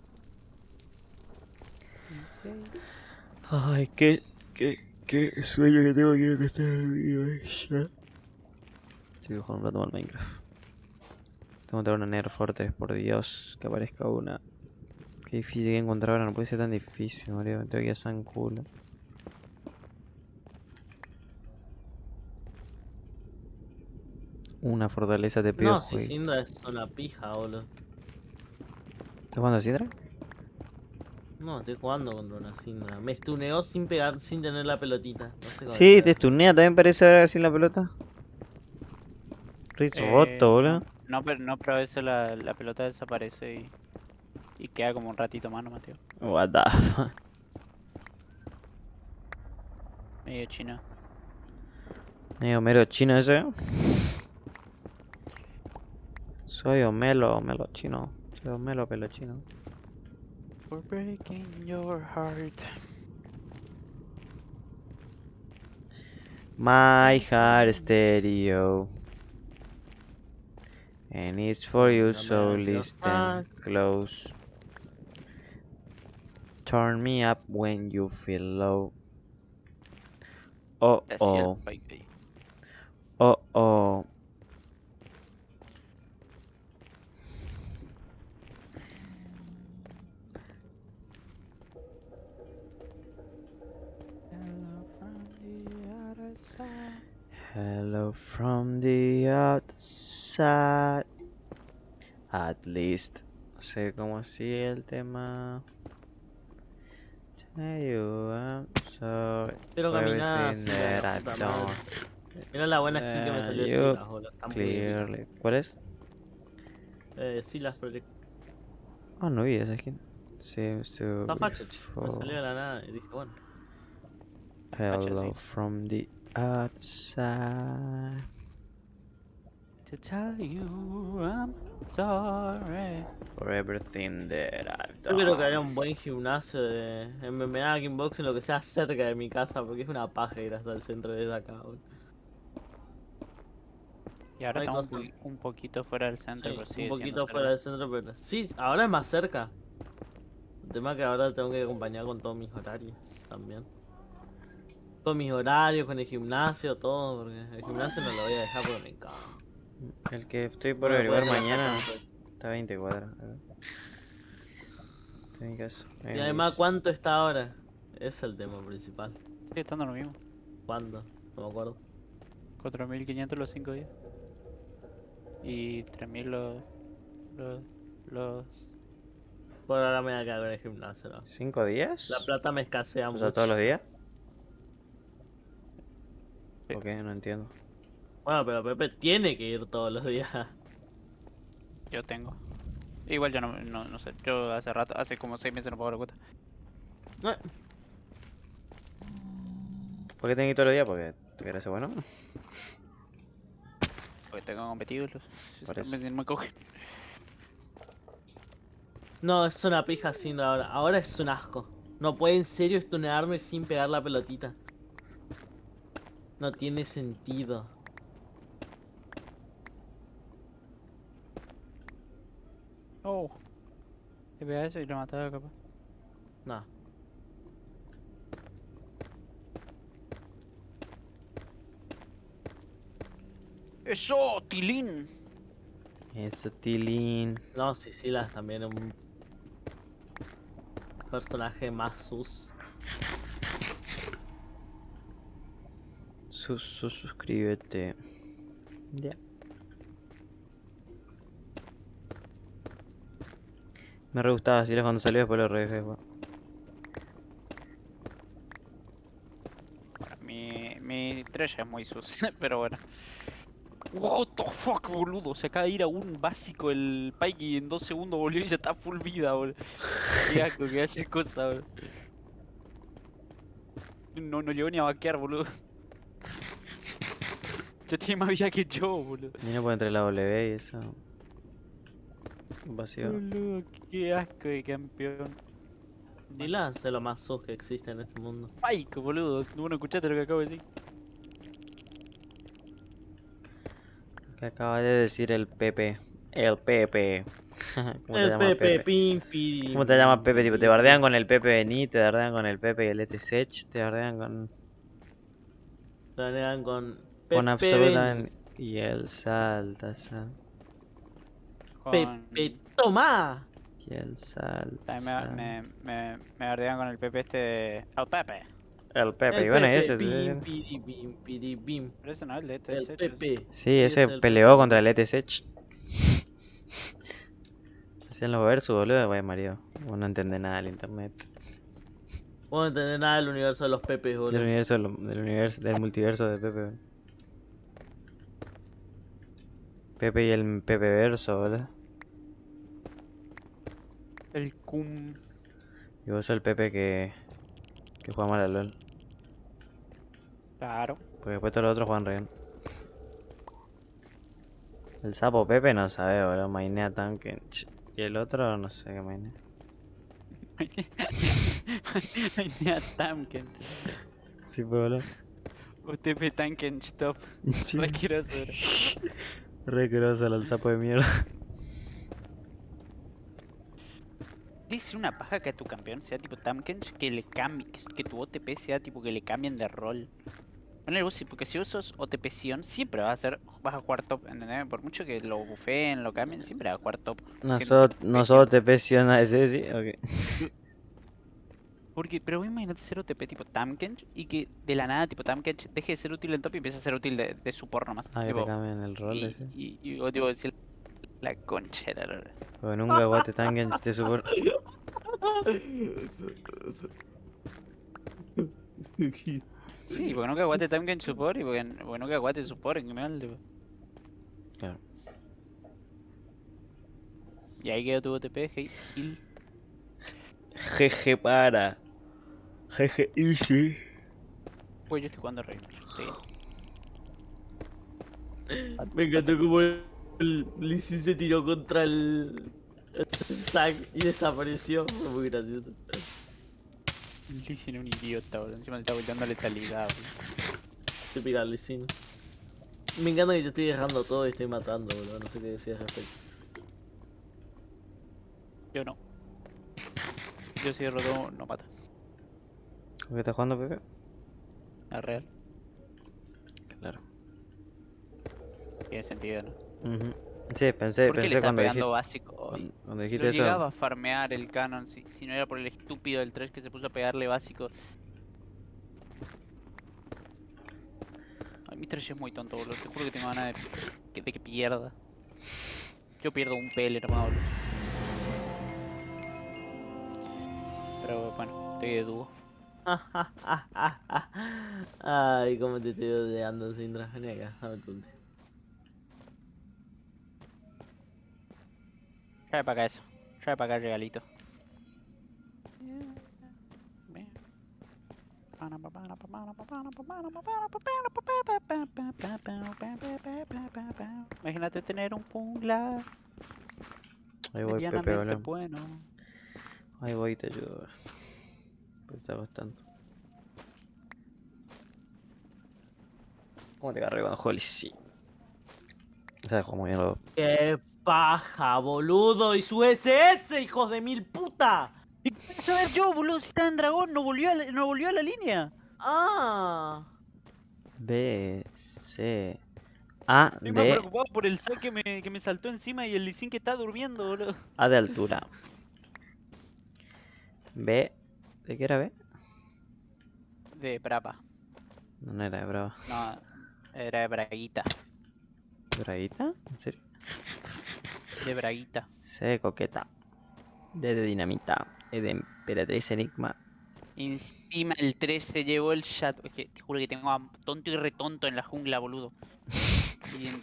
Ay, qué, qué, qué sueño que tengo, quiero que esté dormido eh, ya. Estoy jugando un rato más al Minecraft. Tengo que traer una Nerf Fortress, por Dios, que aparezca una. Qué difícil que encontrar ahora, no puede ser tan difícil, Mario. Me tengo que ir a San culo. Una fortaleza te pido. No, si Sindra es una pija, boludo. ¿Estás jugando a Sidra? No, estoy jugando contra una Sindra. Me stuneó sin pegar, sin tener la pelotita. No sé cómo Sí, te pegar. stunea, también parece ahora sin la pelota. Ritz Eh, roto, boludo. No, pero no, pero a veces la, la pelota desaparece y, y queda como un ratito más nomás, tío. What the fuck. Medio chino. Medio mero chino ese. Soy Homelo, Homelo chino. Soy Homelo pelo chino. For breaking your heart. My heart stereo. And it's for you, so listen close. Turn me up when you feel low. Oh oh, el Spike ahí. oh oh. Hello from the outside. At least. No sé cómo sigue el tema. Tell you I'm sorry caminar everything así. Mira la buena skin que me salió de Silas, muy bien. Clearly. ¿Cuál es? Eh, Silas Project. Ah, no vi esa skin. Seems to Está. Me salió de la nada y dije, bueno. Hello from the outside. To tell you I'm sorry. For everything that I've Yo quiero que done. un buen gimnasio de MMA, kickboxing, lo que sea cerca de mi casa, porque es una paja ir hasta el centro de acá, boludo. Y ahora Hay estamos un, po- un poquito fuera del centro, Sí, pero sigue un poquito fuera del centro, pero sí, ahora es más cerca. El tema es que ahora tengo que acompañar con todos mis horarios también. Con mis horarios, con el gimnasio, todo, porque el gimnasio no lo voy a dejar porque me encanta. El que estoy por No averiguar mañana está a 20 cuadras. Está en casa. Y me además. ¿cuánto está ahora? Ese es el tema principal. Sigue estando lo mismo. ¿Cuándo? No me acuerdo. 4.500 los 5 días. Y 3.000 los... Los... Los... Por ahora me voy a quedar con el gimnasio, ¿no? ¿Cinco días? La plata me escasea O mucho. sea, todos los días. Sí. ¿Por qué? No entiendo. Bueno, pero Pepe tiene que ir todos los días. Yo tengo. Igual yo no, no, no sé. Yo hace rato, hace como 6 meses no pago la cuota. No, ¿Por qué tenés que ir todos los días? Porque tú quieres ser bueno. Porque tengo. Los... Eso. Me, me coge. No, es una pija haciendo ahora. Ahora es un asco. No puede en serio estunearme sin pegar la pelotita. No tiene sentido. Oh. Le pega eso y lo mataba capaz. No. ¡Eso! ¡Tilín! Eso, Tilín. No, Sicilas también es un personaje más sus. Sus, sus, suscríbete. Ya. Me re gustaba así cuando salió, después lo. Bueno, mi, mi estrella es muy sucia, pero bueno. What the fuck, boludo. Se acaba de ir a un básico el Pike y en dos segundos volvió y ya está full vida, boludo. Qué asco que hace cosa, boludo. No, no llegó ni a vaquear, boludo. Ya tiene más vida que yo, boludo. Y no puede entre la W y eso. Vacío. Boludo, qué asco de campeón. Silas es lo más sus que existe en este mundo. Pike, boludo. No escuchaste lo que acabo de decir. Que acaba de decir el Pepe. El Pepe. ¿Cómo te El llamas, Pepe, pim, pim, ¿Cómo te llamas Pepe? Tipo, te bardean con el Pepe Bení, te bardean con el Pepe y el ETSH, te bardean con, Te agregan con con Pepe absoluta ven, y el salta, sal, Con... Pepe, toma. y el salta. También me, me, me, con el Pepe este... El Pepe. El Pepe, El y bueno, Pepe, ese. piri, pim, piri, pim. Pero ese no es el de El este. Pepe. Sí, es ese el peleó Pepe. contra el ETSH. Hacían los versus, boludo, vaya Mario. Vos no entendés nada del internet. Vos no entendés nada del universo de los Pepes, Del boludo. universo, del universo, del multiverso de Pepe. boludo. Pepe y el Pepe verso, boludo. El cum... Y vos sos el Pepe que, que juega mal al LOL. Claro. Porque después todos los otros juegan re bien. El sapo Pepe no sabe, boludo. Mainea tanque. Y el otro no sé qué mainea. Venía Tamken. Sí, boludo. UTP Tanken Stop. Sí. Re el sapo de mierda. Dice una paja que a tu campeón sea tipo Tamkench que le cambie, que, que tu OTP sea tipo que le cambien de rol. Ponele vos, sí, porque si sos OTP Sion, siempre vas a ser, vas a jugar top, ¿entendés? Por mucho que lo bufeen, lo cambien, siempre vas a jugar top. No tipo no OTP Sion. ese, sí, ok. Porque, pero vos imagínate ser OTP tipo Tamkench y que de la nada tipo Tamkench deje de ser útil en top y empiece a ser útil de, de support nomás. Ah, que te tipo, cambian el rol y, ese. y, y vos tipo decir la concha de la lora. Porque nunca guate tangen te super. Sí, porque nunca aguante Tamkench support y porque, porque nunca aguante support en general, tipo. Claro. Y ahí quedó tu OTP, hey, heal. Jeje para. Jeje easy. Pues yo estoy jugando rey. estoy bien. Me encantó como el Lee Sin se tiró contra el, el Zack y desapareció. Fue muy gracioso. Lee Sin un idiota, boludo. Encima le está volteando letalidad, boludo. Te pira Lee Sin. Me encanta que yo estoy dejando todo y estoy matando, boludo. No sé qué decías al respecto. Yo no. Yo si roto no mata. ¿Qué estás jugando, Pepe? Es real. Claro. Tiene sentido, ¿no? Ujú. Sí, pensé, ¿Por qué le pensé está cuando pegando dijiste, básico? cuando Lo dijiste eso. llegaba a farmear el canon si, si no era por el estúpido del 3 que se puso a pegarle básico. Ay, mi 3 es muy tonto, boludo. Te juro que tengo ganas de que, de que pierda. Yo pierdo un PL, hermano. boludo. Pero bueno, estoy de dúo. Ay, cómo te estoy odiando, Sindra. Vení acá, dame tu ulti. Trae para acá eso. Trae para acá el regalito. Imagínate tener un jungla Ahí voy, Pepe, bueno. Ahí voy te ayudo. Está costando. ¿Cómo te cargué con Holly? Sí. Se dejó muy bien los ¡Qué paja, boludo! ¡Y su SS, hijos de mil puta! ¿Y qué voy a saber yo, boludo? Si está en dragón, no volvió a la, no volvió a la línea. ¡Ah! B, C, A, Estoy más preocupado por el saque que me, que me saltó encima y el Lee Sin que está durmiendo, boludo. A de altura. B, ¿de qué era B? De Brava. No, no era de brava. No, era de Braguita. ¿Braguita? ¿En serio? De Braguita. C de coqueta. D de dinamita. E de emperatriz enigma. Encima el 3 se llevó el chat. Es que te juro que tengo a tonto y retonto en la jungla, boludo. Y en-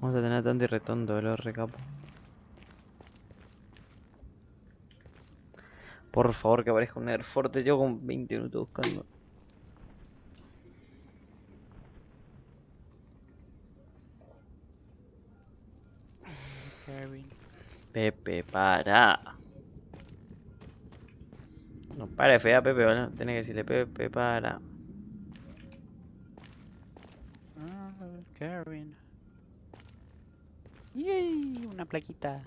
Vamos a tener tanto y retonto, lo recapo. Por favor que aparezca un Air Forte, yo con 20 minutos buscando. Pepe, para. No para de fea, Pepe, ¿vale? Tienes que decirle Pepe, para. Ah, Kevin. Yay, una plaquita.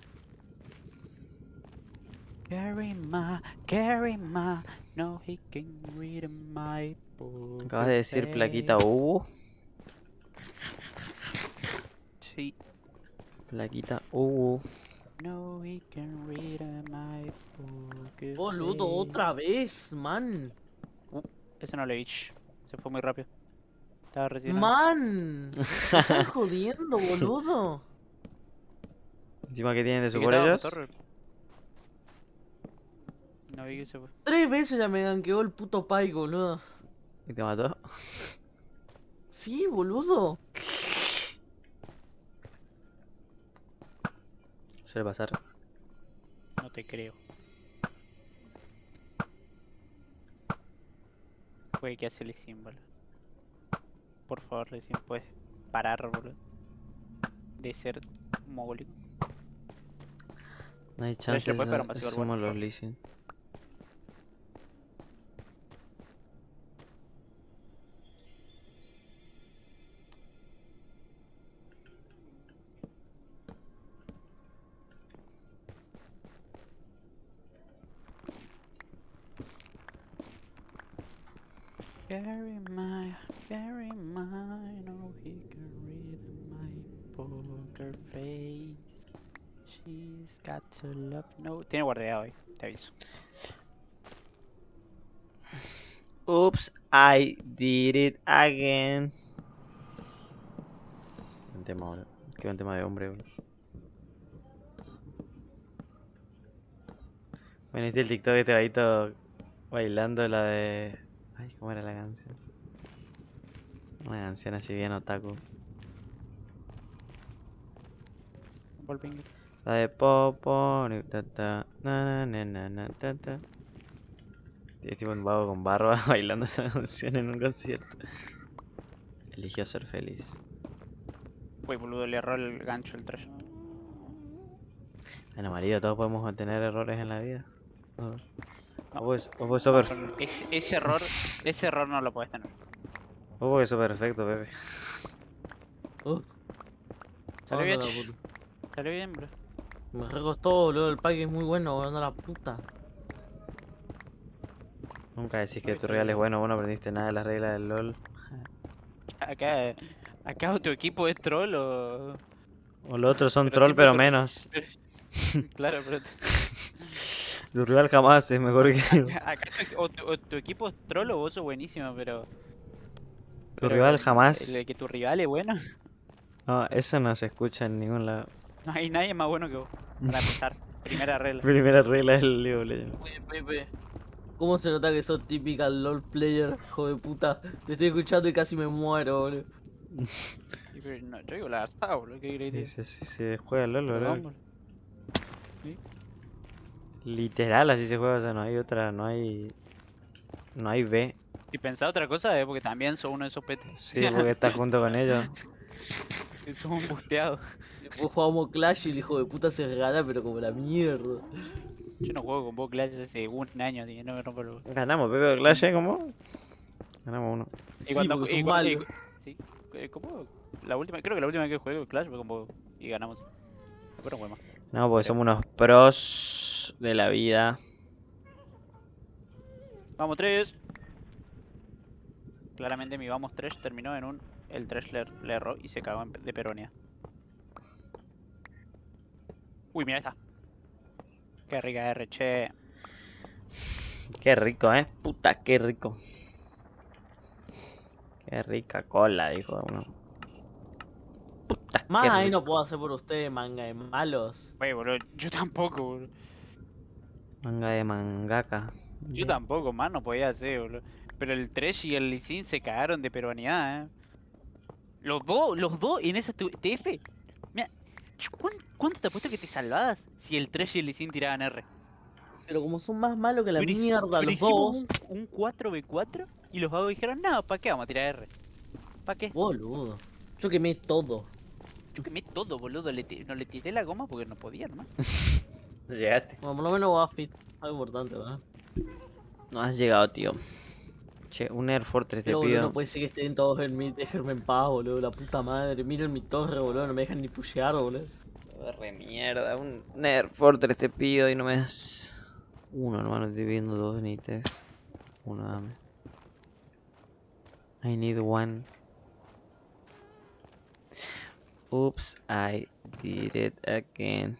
Carry my, carry my, no he can read my book. Acabas de decir plaquita Hugo. Sí, Plaquita Hugo. no he can read my book. Boludo, otra vez, man. Ese no lo vi. Se fue muy rápido. Estaba recién. Man. Me estás jodiendo, boludo. Encima que tienen de ¿Sí su por ellos. No vi que se fue. Tres veces ya me ganqueó el puto Pike, boludo. Y te mató. Sí, boludo. Suele pasar. No te creo. Güey, ¿qué hace Lecim, boludo? Por favor, Lecim, puedes parar, boludo. De ser mogólico. No hay Flash chance, después, pero masivo al somos bueno. los Lee Sin. Carry my, carry mine, oh he can read my poker face. She's got to love, no. Tiene guardia hoy, te aviso. Oops, I did it again. Un tema, boludo. Qué buen tema de hombre, boludo. Bueno, este el TikTok este vaguito bailando la de. Ay, ¿cómo era la canción? Una canción así bien otaku. Volping. La de Popo, ni ta ta, na na na na ta ta. Y es tipo un vago con barba bailando esa canción en un concierto. Eligió ser feliz. Uy, boludo, le erró el gancho el trash. Bueno, marido, todos podemos tener errores en la vida. O No. vos, vos sos perf- Ese, ese error, ese error no lo puedes tener. vos porque sos perfecto, Pepe. Uh. Salió bien, bro. Me recostó, boludo. El pack es muy bueno, boludo. la puta. Nunca decís que tu rival es bueno, vos no aprendiste nada de las reglas del LOL. Acá, acá tu equipo es troll o... O los otros son Pero troll, pero menos. claro, pero... Tu rival jamás es mejor que Acá tu- o, tu, o tu equipo es troll o vos sos buenísimo, pero... tu pero rival el- jamás. El, que tu rival es bueno, No, eso no se escucha en ningún lado. no hay nadie más bueno que vos. Para empezar, primera regla. Primera regla del Legends. Oye, Pepe. ¿Cómo se nota que sos typical LOL player, hijo de puta? Te estoy escuchando y casi me muero, boludo. No, yo digo la verdad, boludo, ¿qué querés así se juega LOL, boludo. Literal, así se juega, o sea, no hay otra, no hay. No hay B. Si pensás otra cosa es porque también sos uno de esos petes. Sí, porque estás junto con ellos. Sos un busteado. Después jugamos Clash y el hijo de puta se regala, pero como la mierda. Yo no juego con vos Clash hace un año, tío, no me rompo los... Ganamos, Pepe de Clash, ¿eh? ¿Cómo? Ganamos uno. Y cuando, y son cu- y sí, eh, ¿cómo? La última, creo que la última vez que jugué Clash fue con vos y ganamos. Después no más. No, porque somos unos pros de la vida. Vamos 3. Claramente mi vamos 3 terminó en un... El 3 le, le erró y se cagó de peronía. Uy, mira esta. Qué rica R, che. Qué rico, ¿eh? Puta, qué rico. Qué rica cola, dijo uno. Puta, qué Más ahí no puedo hacer por ustedes, manga de malos. Wey, boludo, yo tampoco, boludo. Manga de mangaka. Yo tampoco, más no podía hacer, boludo. Pero el Tresh y el Lee Sin se cagaron de peruanidad, eh. Los dos, los dos en esa TF. Mira, ch- ¿cuán- ¿cuánto te apuesto que te salvabas si el Tresh y el Sin tiraban R? Pero como son más malos que la Pero mierda pero los dos. Un, un 4v4 y los vagos dijeron, no, ¿para qué vamos a tirar R? ¿Para qué? Boludo. Yo quemé todo. Yo quemé todo, boludo. Le no le tiré la goma porque no podía, ¿no? No llegaste. Bueno, por lo menos va fit. Algo importante, ¿verdad? No has llegado, tío. Che, un Air Fortress te Pero boludo, pido. no puede ser que estén todos en mid, déjenme en paz, boludo. La puta madre. Miren mi torre, boludo. No me dejan ni pushear, boludo. Re mierda, un un Air Fortress te pido y no me das. Uno, hermano, estoy pidiendo dos ni tres. Uno, dame. I need one. Oops, I did it again.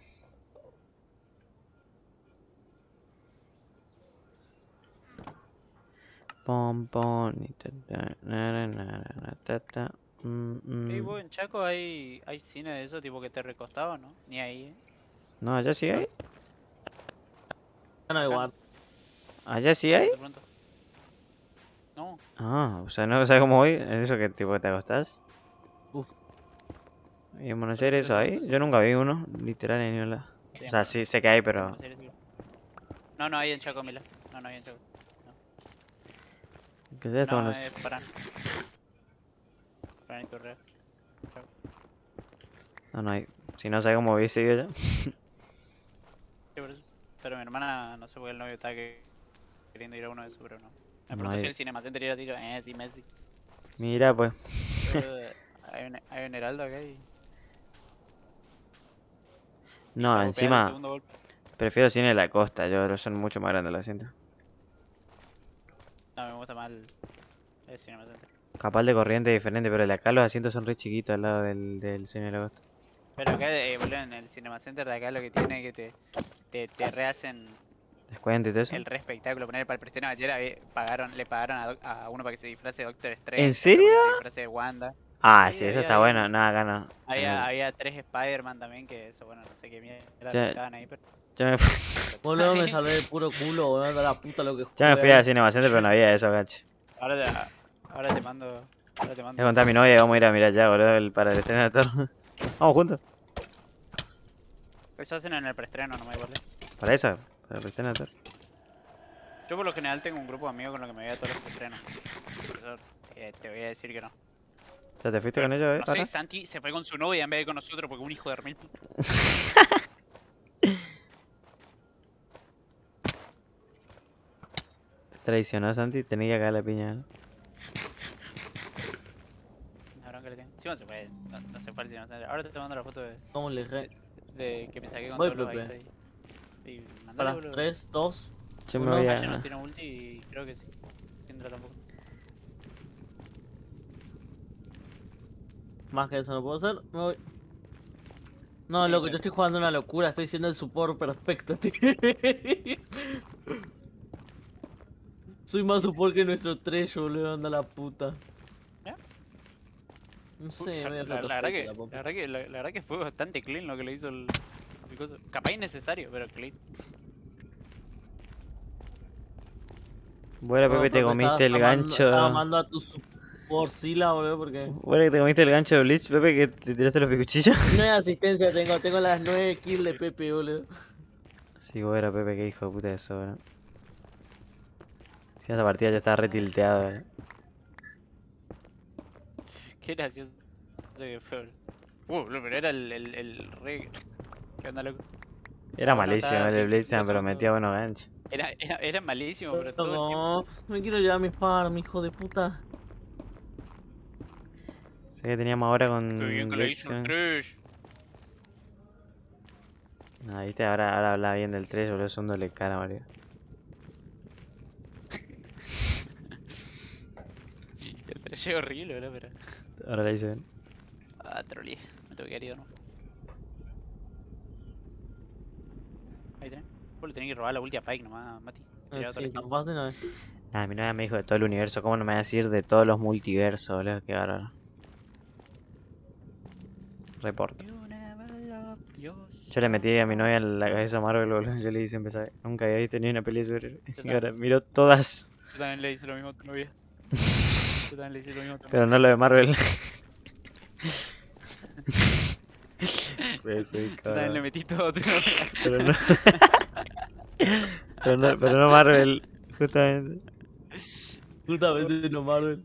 Pom pom ni ta ta na na na na na ta ta mm, mm. vos en Chaco hay, hay cine de eso, tipo que te recostaba, ¿no? Ni ahí, ¿eh? No, allá sí hay. No, igual. Allá sí hay. De pronto. No, Ah, o sea, no sabes cómo voy. ¿Es eso que tipo te acostás? Uf. ¿Y en Buenos Aires eso hay? Yo nunca vi uno, literal en ningún lado. sí, O sea, sí, sé que hay, pero. No, no hay en Chaco, Mila. No, no hay en Chaco. ¿Qué es esto? No, Buenos- es. Parán y Correa. Chaco. No, no hay. Si no sabes cómo hubiese ido ya. Pero mi hermana, no sé por qué el novio está que- queriendo ir a uno de esos, pero no. Me preguntó si el Cinema Center era tiro, eh, sí, Messi. Mira, pues. Pero, hay, un, hay un heraldo acá y... No, encima prefiero cine de la costa. Yo son mucho más grandes los asientos. No, me gusta más el, el Cinema Center. Capaz de corriente diferente, pero el de acá los asientos son re chiquitos al lado del, del la costa. Pero acá, eh, boludo, en el Cinema Center de acá lo que tiene es que te, te, te rehacen ¿Descuento y todo eso? el re espectáculo. Poner para el preestreno ayer pagaron, le pagaron a, Doc- a uno para que se disfrace de Doctor Strange. ¿En que serio? se disfrace de Wanda. Ah, Sí, sí, eso había está bueno. No, acá no. Había, había tres Spider-Man también, que eso, bueno, no sé qué mierda Ya- estaban ahí, pero... Yo me, Boludo, me salvé de puro culo, boludo. Da la puta lo que yo me jugué fui ahí. a Cinema Center, pero no había eso, gacho. Ahora te, ahora te mando... Ahora te mando... conté a mi novia y vamos a ir a mirar ya, boludo, el- para el estreno de Thor. Vamos juntos. Eso hacen en el preestreno, no me acuerdo. Para eso, para el estreno de Thor. Yo por lo general tengo un grupo de amigos con los que me voy a todos los preestrenos. Eh, te voy a decir que no. O sea, ¿te fuiste con ellos, eh? No sé? Santi se fue con su novia en vez de con nosotros porque un hijo de remil. Traicionó Santi, tenía que cagar la piña. ¿no? Bronca le tengo. Sí, no se fue. No, no se sé. Ahora te mando la foto de, ¿Cómo le re... de que me saqué con Voy, todos los ahí. Y mandale, Para boludo. 3, 2. Yo me voy Ayer no a... tiene ulti y creo que sí. Tendrá tampoco. Más que eso no puedo hacer. Me voy. No, loco, yo estoy jugando una locura. Estoy siendo el support perfecto, tío. Soy más support que nuestro Trejo, boludo. Anda la puta. ¿Ya? No sé, la, medio la- la verdad que, la la, verdad que, la, la verdad que fue bastante clean lo que le hizo el, el coso. Capaz innecesario, pero clean. Bueno, No, Pepe, te comiste el estaba amando- gancho... Estaba amando a tu supporcila, boludo, porque... Bueno, que te comiste el gancho de Bleach, Pepe, que te tiraste los picuchillos. No hay asistencia tengo, tengo las 9 kills de Pepe, boludo. Sí, bueno, Pepe, qué hijo de puta eso, bro. Si esa partida ya estaba re tilteado, eh. Qué gracioso que fue. Uh, pero era el, el, el re. ¿Qué onda, loco? Era No, no, malísimo estaba el eso pero no- metía buenos ganchos. Era, era, era malísimo, pero todo el tiempo. No, me quiero llevar mi farm, hijo de puta. Sé que teníamos ahora con Qué bien que le hizo el trash. Ah, viste, ahora, ahora habla bien del 3, boludo, son doble cara, Mario. Horrible, boludo, pero. Ahora le hice bien. Ah, trolí. Me tengo que ido, ¿no? Ahí tenés. Vos le tenés que robar la ulti a Pike nomás, Mati. Eh, sí, no. Ah, mi novia me dijo de todo el universo, ¿cómo no me va a decir de todos los multiversos, boludo? Qué bárbaro. Yourself. Yo le metí a mi novia en la cabeza a Marvel, boludo. Yo le hice empezar. Nunca había visto ni una peli de superhéroes. Y también. ahora miró todas, Yo también le hice lo mismo a tu novia. Yo también le hice lo mismo a tu pero no lo de Marvel. Pues soy Yo también le cabrón. metí todo a tu novia. Pero no. pero no, pero no Marvel, justamente. Justamente no Marvel.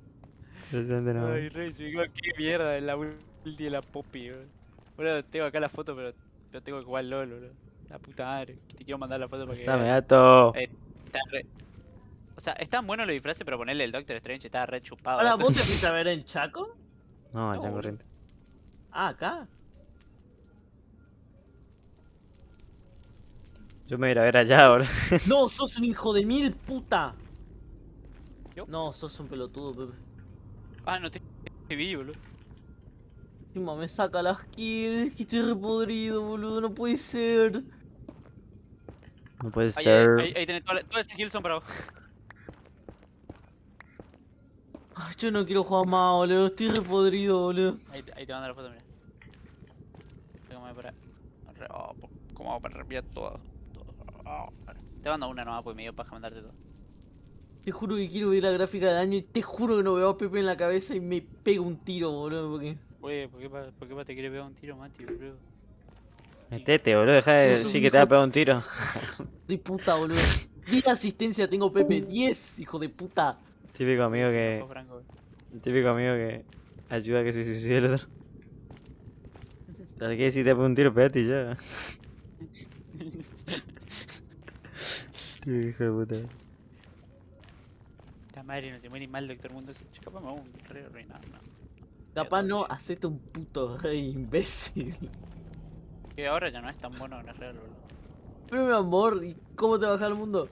Justamente no. Ay, rey, qué mierda, es la ulti de la Poppy. Bueno, tengo acá la foto, pero, pero tengo que jugar LOL. La puta madre. Te quiero mandar la foto para que Dame. Eh, Está re... O sea, están buenos los disfraces, pero ponerle el Doctor Strange estaba re chupado. Ahora. ¿vos te fuiste a ver en Chaco? No, allá en corriente. Ah, acá. Yo me voy a ir a ver allá, boludo. No, sos un hijo de mil puta. ¿Yo? No, sos un pelotudo, Pepe. Ah, no te, te vi, boludo. Encima me saca las kills, que estoy repodrido, boludo, no puede ser. No puede Ahí, ahí, ser. ahí, ahí tenés todas las- kills son para vos. Ay, yo no quiero jugar más, boludo, estoy repodrido, boludo. Ahí, te- ahí te mando la foto, mira. Que para. oh, ¿Cómo hago para reenviar todo? todo? Oh. Te mando una nomás porque me dio paja mandarte todo. Te juro que quiero ver la gráfica de daño y te juro que no veo a Pepe en la cabeza y me pego un tiro, boludo, porque... Oye, ¿por qué, pa- por qué pa te quiere pegar un tiro, Mati, boludo? Metete, boludo. Deja de decir que te va a pegar un tiro. De puta, boludo. 10 asistencia tengo, Pepe, 10, hijo de puta. Típico amigo que. Franco. Típico amigo que ayuda a que se suicide el otro. ¿Sabes qué? Si te pega un tiro, pégate ya. Qué hijo de puta. Esta madre no se muere mal, Doctor Mundo. Capaz me hago un re reinado, no. Capaz no, hacete un puto rey imbécil. Que ahora ya no es tan bueno en el real, boludo. Pero mi amor, ¿y cómo te baja el mundo?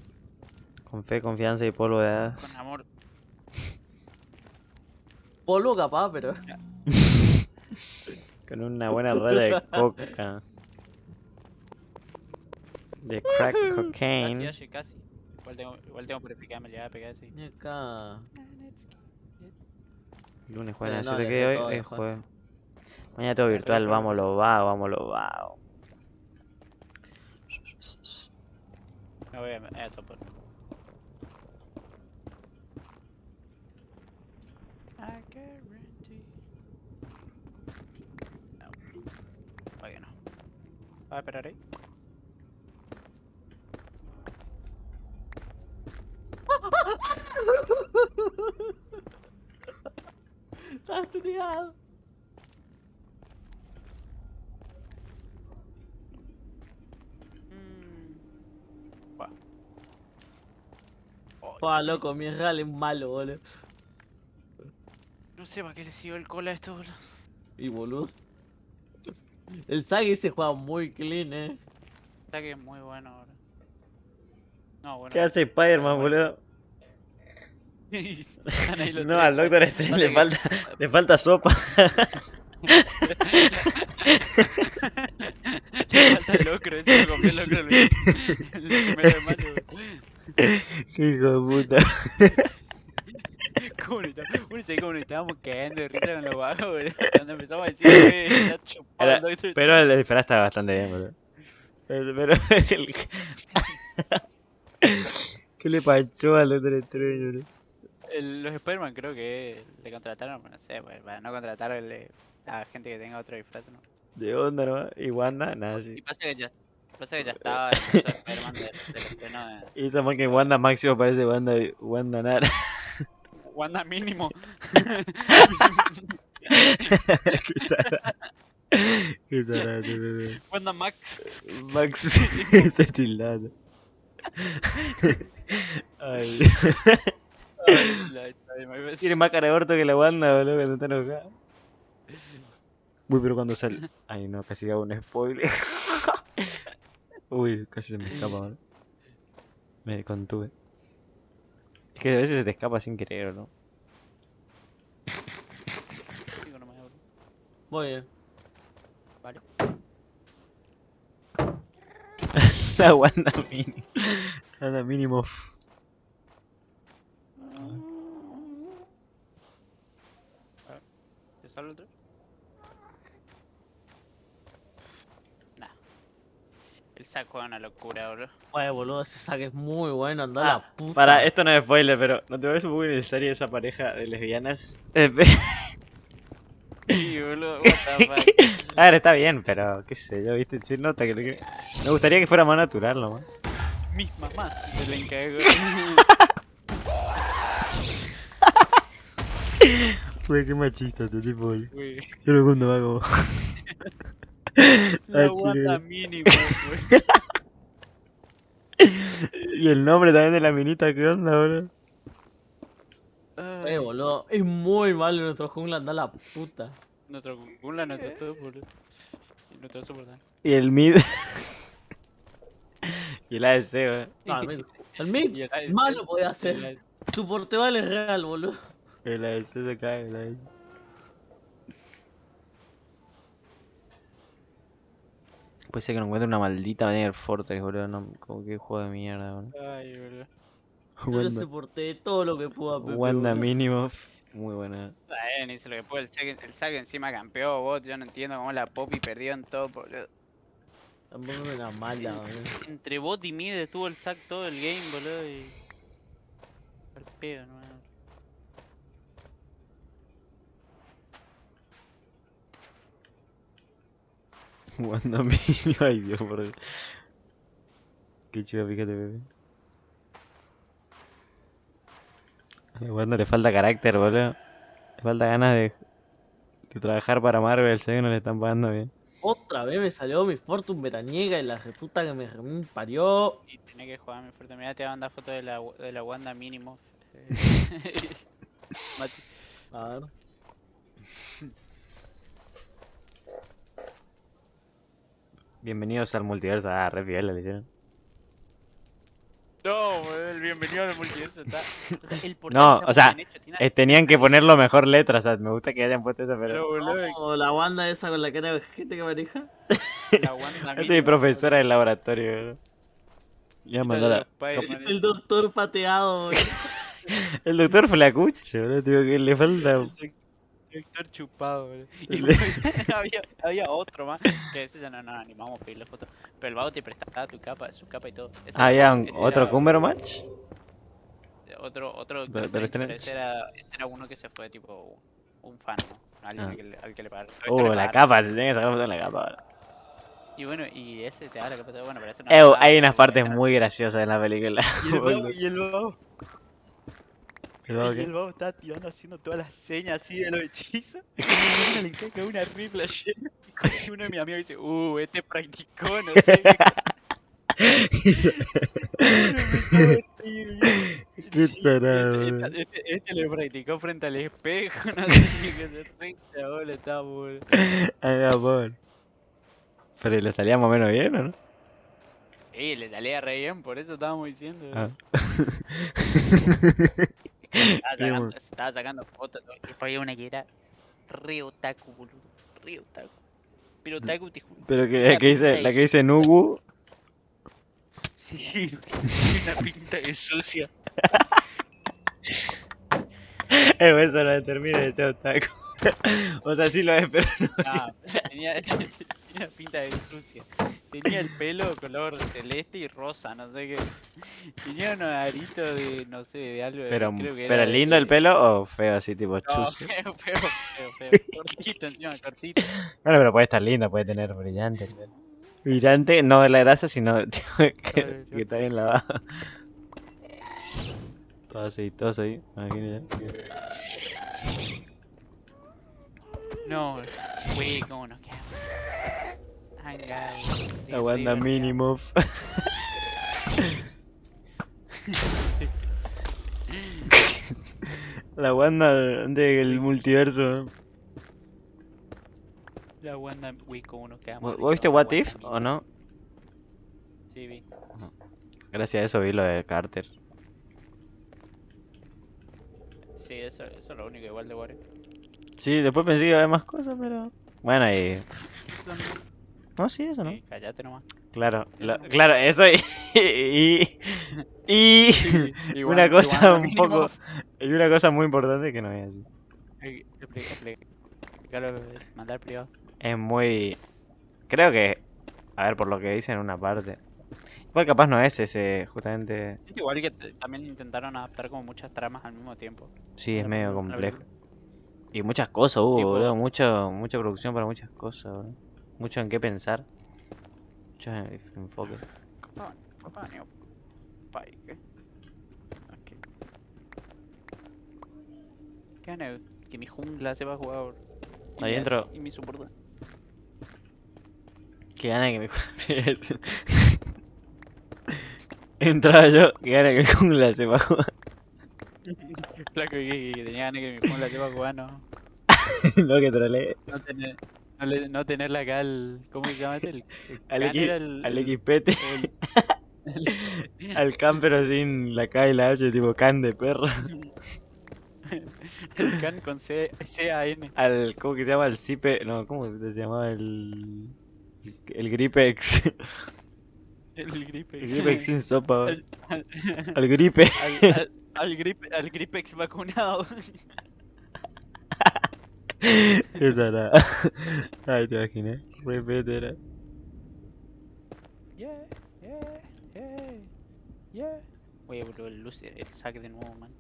Con fe, confianza y polvo de hadas. Con amor. Polvo capaz, pero. Con una buena red de coca. De crack Casi, cocaine. oye, casi. Igual tengo, igual tengo purificarme, le voy a pegar así. Ni acá. Lunes, jueves, no, ¿no, dejé que hoy es jueves. Mañana todo virtual, vámonos, va, vámonos, va. Me voy a, a topar. I guarantee. No. Todavía no. ¿Va a esperar ahí? Estás tuneado. Mm. Oh, loco, mi real es malo, boludo. no sé para qué le sigo el cola a esto, boludo. Y boludo. El Sagi se juega muy clean, eh. Está que es muy bueno ahora. No, bueno. ¿Qué hace Spider-Man, boludo? No, al Doctor Strange le que- falta, le falta sopa. Le falta el locro, ese lo el locro el, el primero de mayo. Qué hijo de puta. ¿Cómo nos estábamos, uno sabe cómo nos estábamos cagando de risa con los bajos, boludo? Cuando empezamos a decir que está chupado Era- pero el disfraz está bastante bien, boludo. Pero el... ¿Qué le pasó al Doctor Strange, boludo? Los Spider-Man creo que le contrataron, no sé, pues, para no contratar el- a gente que tenga otro disfraz, ¿no? De onda, ¿no? Y Wanda, nada, Y sí. pasa que ya, pasa que ya estaba el de Spider-Man del, del estreno de Y esa más que Wanda Máximo parece Wanda, Wanda Nara. Wanda mínimo. Qué tarado. Wanda Max. Max está tildado. Ay. La- Tiene más cara de orto que la Wanda, boludo, cuando está enojada. Uy, pero cuando sale. Ay, no, casi hago un spoiler. Uy, casi se me escapa, boludo. Me contuve. Es que a veces se te escapa sin querer, ¿o ¿no? Muy bien. Vale. La Wanda mínimo. Wanda mínimo. ¿Te sale otro? Nah. El saco es una locura, bro. Oye, boludo, ese saque es muy bueno, anda Ah, la puta. Para, esto no es spoiler, pero ¿no te parece un poco innecesaria esa pareja de lesbianas? Eh, Sí, boludo. What the fuck. A ver, está bien, pero qué sé yo, viste, se nota que, lo que- me gustaría que fuera más natural nomás. Mis mamás se le encargó. Güey, qué machista este tipo, güey. Güey. La Wanda sí, mínimo, güey. Y el nombre también de la minita, ¿qué onda, bro? Eh, boludo, es muy malo nuestro jungla, anda la puta. Nuestro Gula, nuestro todo, boludo. Y nuestro soportal. Y el mid. y el ADC, güey. No, el mid, el mid, el malo podía. ADC. Su porteval es real, boludo. El ADC se cae, el ADC. Puede ser que no encuentre una maldita Banner Fortress, boludo. No, como que juego de mierda, boludo. Ay, boludo. Yo soporté todo lo que pudo a Pepe. Wanda mínimo. Muy buena. Está bien, hizo lo que puede. El saque, el saque encima campeó, bot. Yo no entiendo cómo la Poppy perdió en todo, boludo. Tampoco era mala, boludo. Entre bot y mid estuvo el sack todo el game, boludo. Y. Al pedo, no. Wanda mínimo. Ay, Dios, por Dios. Qué chuda, fíjate, bebé. A Wanda le falta carácter, boludo. Le falta ganas de, de trabajar para Marvel, sé que no le están pagando bien. Otra vez me salió mi Fortune veraniega y la reputa que me parió. Y tenés que jugar mi fuerte. Mira, te voy a mandar foto de la, de la Wanda mínimo. A ver. Bienvenidos al multiverso. Ah, re piola le hicieron. No, el bienvenido al multiverso está. o sea, el portal No, está o sea, hecho, tiene Eh, tenían que ponerlo mejor letra, o sea, me gusta que hayan puesto eso, pero, O la Wanda esa con la cara de gente que maneja. la Wanda Esa es mi mínimo, profesora del laboratorio. bro. Ya boludo. mandó la... Spider-Man, El doctor pateado. El doctor Flacucho, bro, digo que le falta... el Doctor chupado. Y Le- había, había otro más, que ese ya no nos animamos a pedirle foto. Pero el vago te prestaba tu capa, su capa y todo. Ese Ah, era- ya, un- otro Cumberbatch. Otro, otro Doctor Strange, ese era, ese era uno que se fue tipo un fan, ¿no? Alguien Ah. al, que le, al que le pagaron. Uh, le la capa, se tiene que sacar foto de la capa. bro. Y bueno, y ese te da la capa bueno, pero no Eh, usaba, hay unas partes no- muy graciosas en la película. El y el vago, ¿El vago y qué? el vago estaba tirando haciendo todas las señas así de los hechizos. Y le cae una rifla llena. Y uno de mis amigos dice, uh, este practicó, no sé qué. Qué Sí, tarado, Este, este, este- este lo practicó frente al espejo, no sé qué se renta, bola, está boludo. Haga por. Pero le salía más o menos bien, ¿o no? Ey, le salía re bien, por eso estábamos diciendo. Ah. Estaba sacando, estaba sacando fotos, y había una que era re otaku, boludo. Re otaku. Pero otaku te juro. Pero que, la que dice, la que dice Nubu, Sí, una pinta de sucia. eso no determina de ser otaku. o sea, sí lo es, pero no. No, tenía, tenía pinta de sucia. Tenía el pelo color celeste y rosa, no sé qué. Tenía unos aritos de, no sé, de algo. de- Pero, creo que pero era lindo de- el pelo o feo así, tipo No, feo, feo, feo, feo. Cortito encima, cortito. Bueno, pero puede estar lindo, puede tener brillante. Brillante, no de la grasa, sino que, está bien lavado. Todo aceitoso ahí, imagínate. No, güey, cómo nos quedamos. Hangados. La Wanda mínimo. La Wanda del multiverso. La Wanda, güey, cómo nos quedamos. ¿Vos viste What If o no? Sí, vi. Gracias a eso vi lo de Carter. Sí, eso, eso es lo único igual de What If. Sí, después pensé que iba a haber más cosas, pero. Bueno, y. No, sí, eso no. Sí, callate nomás. Claro, lo- claro, eso y. Y. y, Y una cosa un mínimo. poco. Y una cosa muy importante que no voy a decir. Expli- expli- Explícalo, mandar privado. Es muy. Creo que. A ver, por lo que dice en una parte. Igual capaz no es ese, justamente. Es igual que también intentaron adaptar como muchas tramas al mismo tiempo. Sí, es medio complejo. Y muchas cosas hubo, Tipo- boludo. Mucho, mucha producción para muchas cosas, boludo. Mucho en qué pensar. Mucho en- enfoque. ¿qué? Ok. ¿Qué gana? Que mi jungla se va a jugar. y Ahí mi entro. Y mi soporte. Que gana que sí, eso. Entraba yo, que gana que mi jungla se va a jugar. Flaco, que, que tenía ganas que mi jungla se va a jugar, no. Lo que trolé. No tener, no, le- no tenerla acá al. ¿Cómo se llama este? El, Al, el- al can pero sin la K y la H, tipo can de perro. el can con C, C-A-N. Al, ¿cómo que se llama? El Cipe, no, ¿cómo se llamaba? El, el Gripex. El Gripex. El Gripex sin sopa. Al, al, Al Gripe. al, al, al, grip- al Gripex vacunado. Tarada. Ay, te imaginé. Repete era. Yeah, yeah, yeah, yeah. Voy a volver el, luce- el saque de nuevo, man.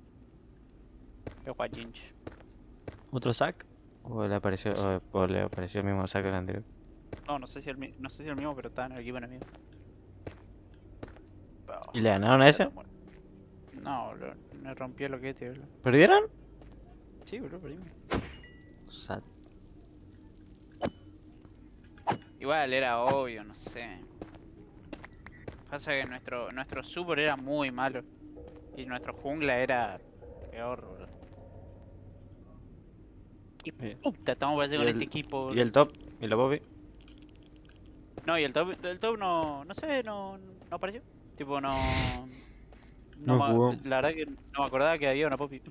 Voy a Jinch. ¿Otro sac? ¿O le apareció, o, o le apareció el mismo sac del anterior? No, no sé si el, no sé si el mismo, pero está en el equipo enemigo. ¿Y le ganaron a ese? No, bro, me rompió lo que este, bro. ¿Perdieron? Sí, bro, perdimos. Sat. Igual era obvio, no sé. Pasa que nuestro, nuestro super era muy malo. Y nuestro jungla era peor, boludo. ¿Qué Bien. puta estamos para Y con el- este equipo? ¿Y el top? ¿Y la Poppy? No, y el top, el top no, no sé, no, no apareció. Tipo, no... No jugó. La verdad que no me acordaba que había una popi.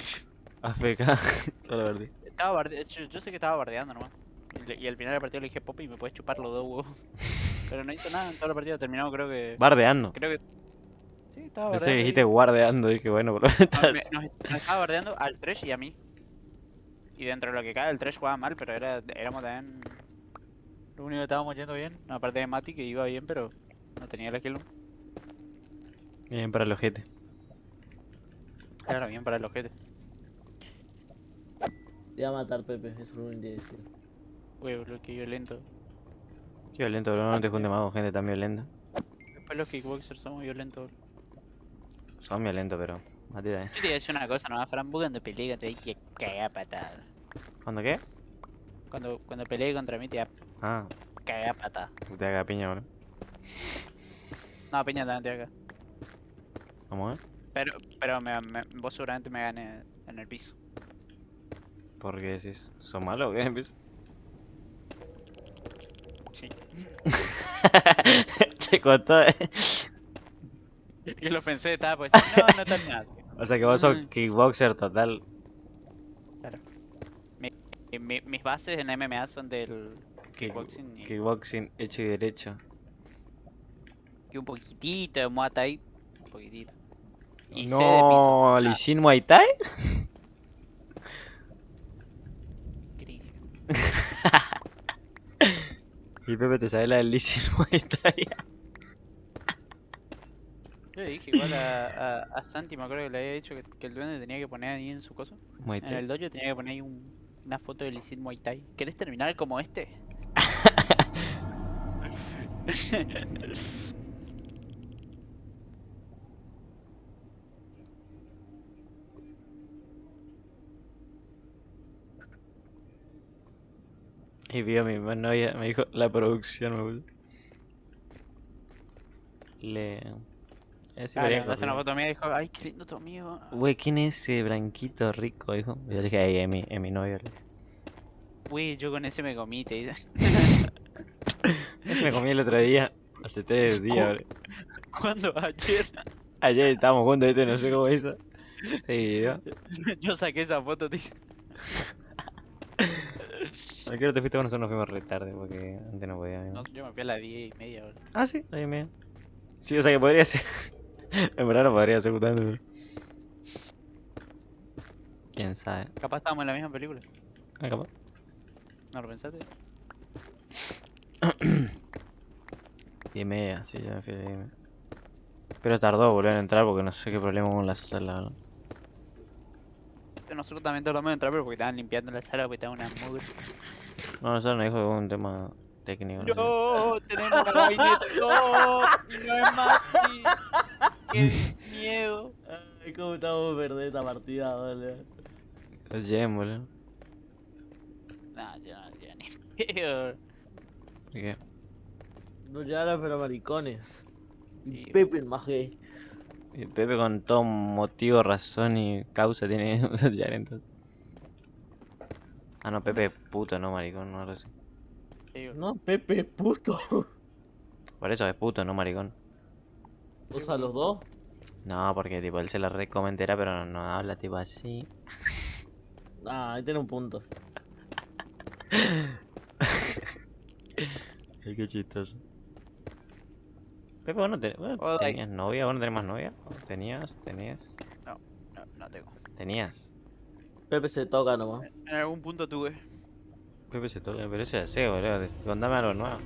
AFK. La verdad. Estaba barde- yo, yo sé que estaba bardeando nomás. Y, le- y al final del partido le dije popi y me puedes chupar los dos huevos. Pero no hizo nada en toda la partida, terminamos creo que... Bardeando. Creo que... Sí, estaba Pensé bardeando. que ahí. dijiste guardeando. Dije, bueno, por lo menos No, me- estás- nos, nos estaba bardeando al Trash y a mí. Y dentro de lo que cae, el Trash jugaba mal, pero era, éramos también... Lo único que estábamos yendo bien, aparte de Mati que iba bien, pero no tenía la kill. Bien para el ojete. Claro, bien para el ojete. Te va a matar Pepe, eso es lo único que decir. Uy, boludo, qué violento. Qué violento, bro. No te juntes más con gente tan violenta. Después los kickboxers somos violentos. Son violentos, pero. Mati también. Yo te voy a decir una cosa nomás, Fran, vos cuando peleé contra mí te a patada. ¿Cuándo qué? Cuando, cuando peleé contra mí te voy Ah, a patada. que te haga piña, bro. No, Peña también te voy a cagar. Vamos, eh. Pero, pero me, me- vos seguramente me ganes en el piso. ¿Por qué decís? ¿Son malos o qué? Sí. te contó, eh. Yo lo pensé, estaba pues, no, no tan nada. O sea que vos sos Mm. kickboxer total. Y mi- mis bases en MMA son del Kick- kickboxing y, Kickboxing hecho y derecho. y un poquitito de Muay Thai. Un poquitito. Y. No, Lee Muay Thai. Y Pepe te sabe la del Thai. Yo le dije igual a, a, a Santi, me acuerdo que le había dicho que, que el duende tenía que poner ahí en su coso. Muay En el dojo tenía que poner ahí un- una foto de Lee Muay Thai. ¿Querés terminar como este? Y vio a mi novia, me dijo la producción, me. Le. Ah, le una foto mía y dijo, ay, qué lindo tu amigo. Güey, ¿quién es ese blanquito rico? Dijo. Yo le dije, ay, es mi, es mi novio. Le dije. Uy, yo con ese me comí, te dice. Ese me comí el otro día. Hace tres días, bro. ¿Cuándo? Ayer. Ayer estábamos juntos, ¿viste? No sé cómo hizo. Ese video. yo saqué esa foto, tío. ¿A qué hora te fuiste? Bueno, nosotros nos fuimos re tarde porque antes no podía. No, yo me fui a las 10 y media, boludo. Ah, sí, ahí me. Sí, o sea que podría ser. en verdad no podría ser justamente. pero- Quién sabe. Capaz estábamos en la misma película. Ah, capaz. ¿No lo pensaste? Diez y media, sí, ya me fui a las diez y media. Pero tardó volver a entrar porque no sé qué problema con la sala. ¿no? Nosotros también tardamos en entrar, pero porque estaban limpiando la sala, porque estaba una mugre. No, nosotros nos dijo que un tema técnico. no sé. No, tenemos una gabinete. No, no es Maxi. Qué miedo. Ay, cómo estamos perder esta partida, boludo. El Jem, boludo. No, yo no, ni pedo. ¿Y qué? No lloran, pero maricones. Y Sí, Pepe el más gay. Y Pepe con todo motivo, razón y causa tiene ya entonces. Ah, no, Pepe es puto, no maricón, no boludo. No, Pepe es puto. Por eso es puto, no maricón. O sea, los dos. No, porque tipo él se la recomentera, pero no, no habla tipo así. Ah, ahí tiene un punto. Ay, qué chistoso. Pepe, vos no, Hola. tenías novia, vos no tenés más novia. ¿O ¿Tenías? ¿Tenías? No, no tengo. ¿Tenías? Pepe se toca nomás. En algún punto tuve. Pepe se toca, pero ese deseo, boludo. Contame algo nuevo.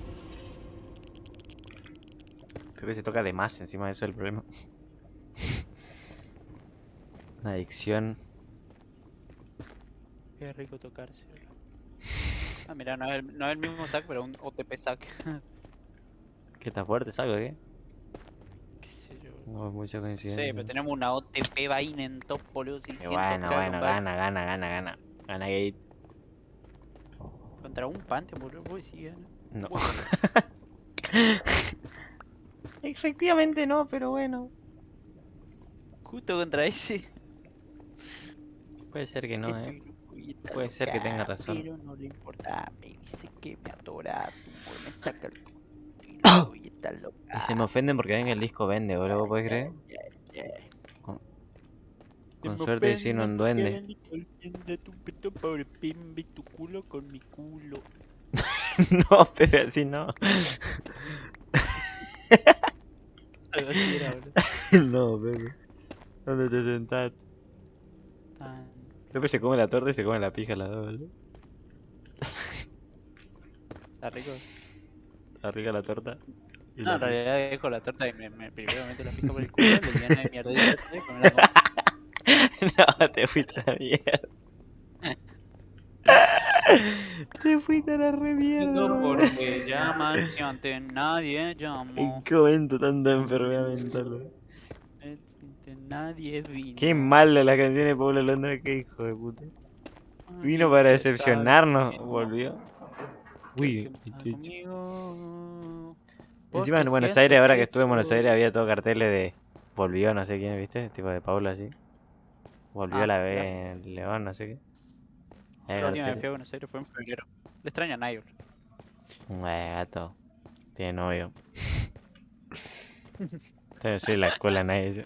Pepe se toca de más, encima de eso es el problema. Una adicción. Qué rico tocarse. boludo. Ah, mira, no es el, no es el mismo sac, pero un OTP sac. ¿Qué está fuerte, saco, qué? Yo. No es mucha Sí, coincidencia. pero tenemos una OTP vaina en top, boludo. Y 600 bueno, bueno, gana, gana, gana, gana. Gana Gate. Contra un Pantheon, boludo. Uy, sí, gana. No. Efectivamente no, pero bueno. Justo contra ese. Puede ser que no, eh. Puede ser que tenga razón. Pero no le importa. Me dice que me Me saca el está loca. Y se me ofenden porque ven que el disco vende, boludo, ¿vos podés creer? Con, con suerte decir un duende. tu pito, pobre pimbi, tu culo con mi culo. no, Pepe, así no. Algo así era, boludo. no, Pepe. ¿Dónde te sentás? Tan- Pepe se come la torta y se come la pija las dos, boludo. Está rico. Arriba la torta. Y No, en realidad dejo la torta y me, me primero meto la pija por el culo, le lleno de mierda y me la como. no, te fuiste a la mierda. te fuiste a la re mierda. No porque llaman si antes nadie ¿En llamó. qué momento tanta enfermedad mental? boludo? Antes nadie vino. Qué malo la canción de Pablo Londra, qué hijo de puta. Vino para decepcionarnos, que volvió. Que Uy, Encima en Buenos Aires, ahora que que estuve en Buenos Aires, había todo carteles de volvió, no sé quién, ¿viste? Tipo de Pablo así. Volvió Ah, a la ya. vez en León, no sé qué. La última vez carteles. fui a Buenos Aires fue en febrero. Le extraña a bro. Eh, gato. Tiene novio. Entonces soy la cola nadie.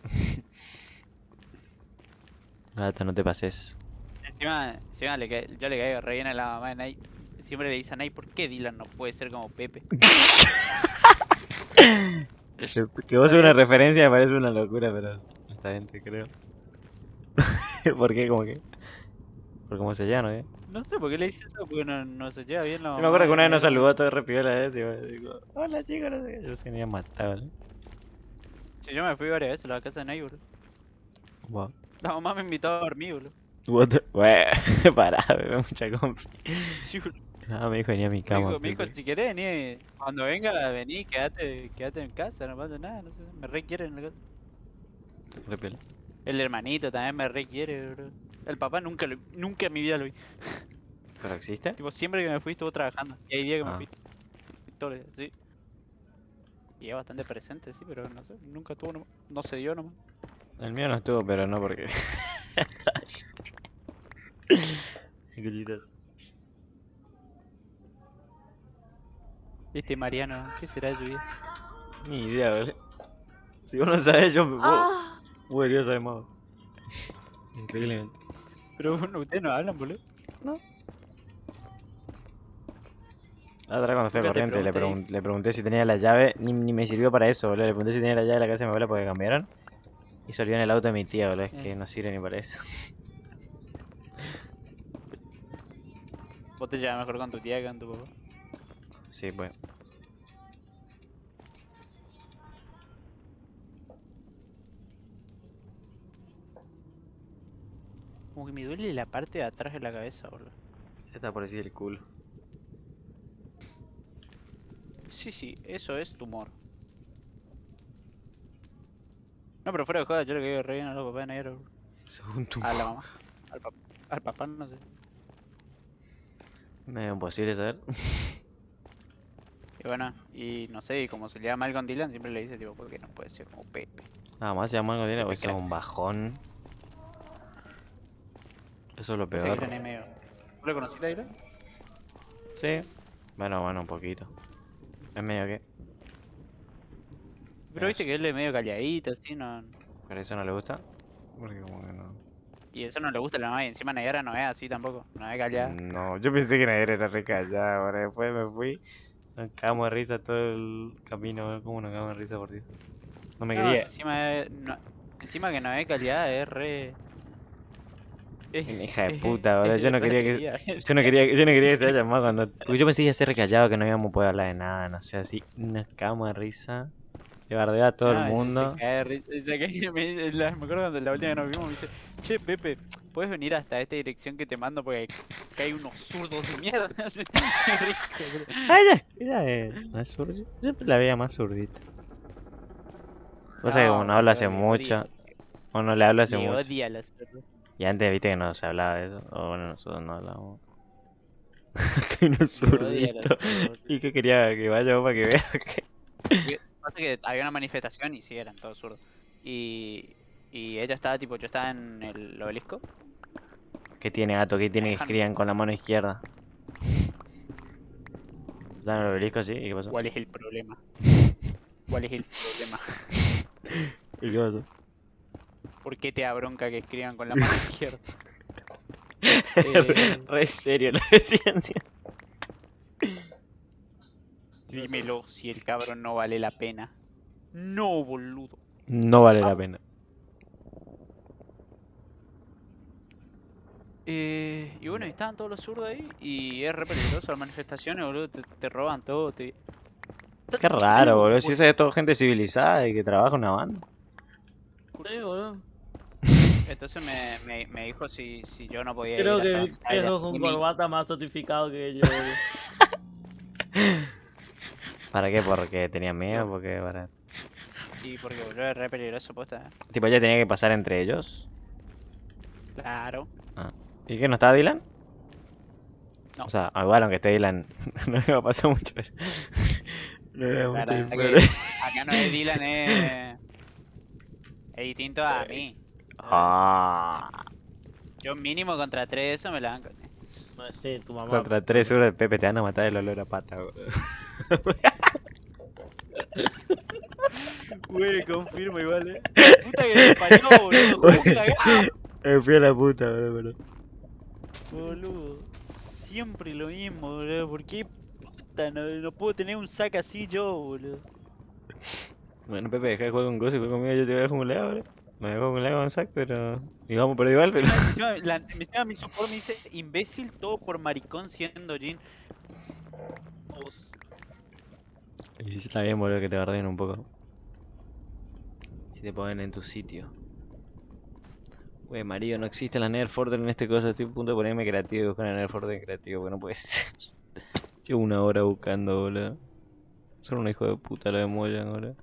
Gato, no te pases. Encima, encima le ca- yo le caigo re bien a la mamá de Nay. Siempre le dice a Nay, ¿por qué Dylan no puede ser como Pepe? Que vos una referencia me parece una locura, pero esta gente creo. ¿Por qué? Como que. Por cómo se llama, ¿eh? No sé por qué le dice eso, porque no, no se lleva bien la Yo me acuerdo que una vez nos saludó todo re piola, ¿eh? Tipo, digo, hola chicos, no sé qué. Yo se me había matado, ¿eh? Sí, yo me fui varias veces a la casa de Nay, bro. Wow. La mamá me invitó a dormir, bro. What the... Bueno, pará, bebé, mucha compra. Sí, bro. Ah, me dijo venía a mi cama. me dijo, si querés venir, cuando venga, vení, quédate, quédate en casa, no pasa nada, no sé, me re quiere en la casa. El hermanito también me re quiere, bro. El papá nunca lo, nunca en mi vida lo vi. ¿Pero existe? Tipo, siempre que me fui estuvo trabajando. Y hay días que Ah. me fui. Todos los días, sí. Y es bastante presente, sí, pero no sé, nunca estuvo, nomás. no se dio nomás. El mío no estuvo, pero no porque. Escuchitas. Viste, Mariano, ¿qué será de su vida? Ni idea, boludo. Si vos no sabés, yo. Vos, Ah, vos deberías saber más. Increíblemente. Pero bueno, ustedes no hablan, boludo. La otra cuando fui a corriente le, pregunté. pregun- le pregunté si tenía la llave, ni, ni me sirvió para eso, boludo. Le pregunté si tenía la llave de la casa de mi abuela porque cambiaron. Y se olvidó en el auto de mi tía, boludo. Es que Eh. no sirve ni para eso. Vos te llevas mejor con tu tía que con tu papá. Sí, pues. Como que me duele la parte de atrás de la cabeza, boludo. Se está por decir el culo. Sí, sí, eso es tumor. No, pero fuera de joda, yo le caigo re bien a los papás de negro. bro. Según tu. A la mamá. Al, pap- al papá no sé. Medio imposible saber. Y bueno, y no sé, y como se le da mal con Dylan, siempre le dice, tipo, porque no puede ser como Pepe. Nada más se llama algo bien, Pepe o eso es un bajón. Eso es lo sea, peor. Dylan. ¿Vos lo conociste a Dylan? Sí. Bueno, bueno, un poquito. Es medio que. Pero viste que él es medio calladito, así, no... ¿Pero eso no le gusta? Porque como que no. Y eso no le gusta a la mamá, y encima Nayara no es así tampoco, no es callada. No, yo pensé que Nader era re callada, ahora después me fui. Nos cagamos de risa todo el camino, ¿cómo nos cagamos de risa por Dios? No me No, quería. encima, es- no- encima que no es calidad, es re... Es, hija de puta, boludo, yo no quería que-. Yo no quería, yo no quería que se haya llamado cuando. Porque yo pensé que iba a ser re callado, que no íbamos a poder hablar de nada, no sé, así. Nos cagamos de risa. Bardea a todo No, el se mundo. cae cae- me, la- me acuerdo cuando la última vez nos vimos me dice, che Pepe, ¿puedes venir hasta esta dirección que te mando porque hay unos zurdos de mierda? Ah, ya, ella es. No zurda. Yo siempre la veía más zurdita. O sea que como no hablo hace mucho, o no le hablo hace mucho. odia. Y antes viste que no se hablaba de eso. O bueno, nosotros no hablamos. Acá hay unos zurditos. Y que quería que vaya vos para que veas que. Pasa que había una manifestación y sí, eran todos zurdos. Y, y ella estaba tipo, yo estaba en el obelisco. ¿Qué tiene gato? ¿Qué tiene que escriban con la mano izquierda? ¿Están en el obelisco así? ¿Y qué pasó? ¿Cuál es el problema? ¿Cuál es el problema? ¿Y qué pasó? ¿Por qué te da bronca que escriban con la mano izquierda? Eh, Re serio lo decían. Dímelo si el cabrón no vale la pena. No, boludo. No vale la Ah. pena. Eh, y bueno, estaban todos los zurdos ahí y es re peligroso las manifestaciones, boludo. Te, te roban todo. Te... Qué raro, boludo. Si esa es toda gente civilizada y que trabaja en una banda. Sí, boludo. Entonces me, me, me dijo si, si yo no podía Creo ir que ella. viejo con Y mi- corbata más certificado que yo, boludo. ¿Para qué? Porque tenía miedo, porque para... Sí, porque boludo es re peligroso, posta. Tipo, ya tenía que pasar entre ellos. Claro. ¿Y qué? ¿No estaba Dylan? No. O sea, igual aunque esté Dylan, no le va a pasar mucho. No le va mucho disparar. que acá no es Dylan, es. Es distinto a mí. Ah, Yo mínimo contra tres, eso me la banco. No sé, tu mamá. contra tres euros de Pepe te van a matar el olor a pata, boludo. Güey, confirmo igual, eh. Puta que boludo. Me fui a la puta, boludo. Boludo. Siempre lo mismo, boludo. ¿Por qué puta no, no puedo tener un sac así yo, boludo? Bueno, Pepe, deja de jugar con Gozo y juega conmigo, yo te voy a dejar un leo, boludo. Me dejo un leo con sac, pero... Y vamos por igual, pero... Encima, la- encima mi support me dice imbécil todo por maricón siendo Jin. Y sí está bien, boludo, que te guarden un poco. Si te ponen en tu sitio. Wey, Mario, no existe la Nerf Order en este cosa. Estoy a punto de ponerme creativo y buscar Nerf Order creativo, porque no puede ser. Llevo una hora buscando, boludo. Son un hijo de puta lo de boludo.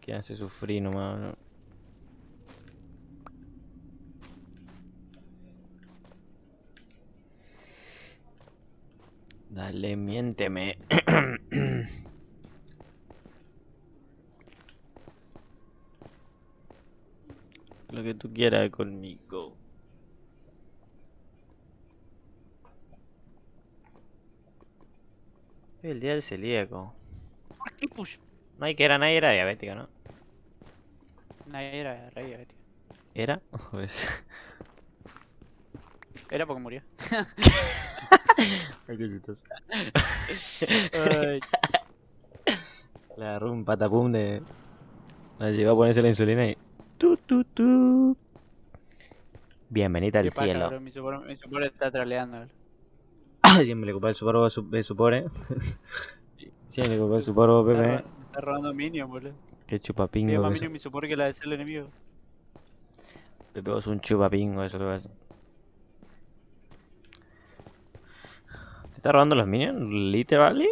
Que hace sufrir nomás, boludo. Dale, miénteme. Lo que tú quieras conmigo. El día del celíaco. ¿Por qué push? Nadie que era, nadie era diabético, ¿no? Nadie era rey, tío. ¿Era? Pues... Era porque murió. Ay, qué chistoso. Ay, Le agarró un patapum de... Le llegó a ponerse la insulina y... Tu, tu, tu. Bienvenida al paja, cielo. bro, Mi support está troleando. Siempre le culpa el supor su, de su pobre. Siempre le culpa el supor Está, Pepe. me está robando minion, boludo. Qué Tiene chupapingo más que minion mi support que la de ser el enemigo. Pepe vos un chupapingo, eso lo ves. ¿Te está robando los minions? ¿Literally?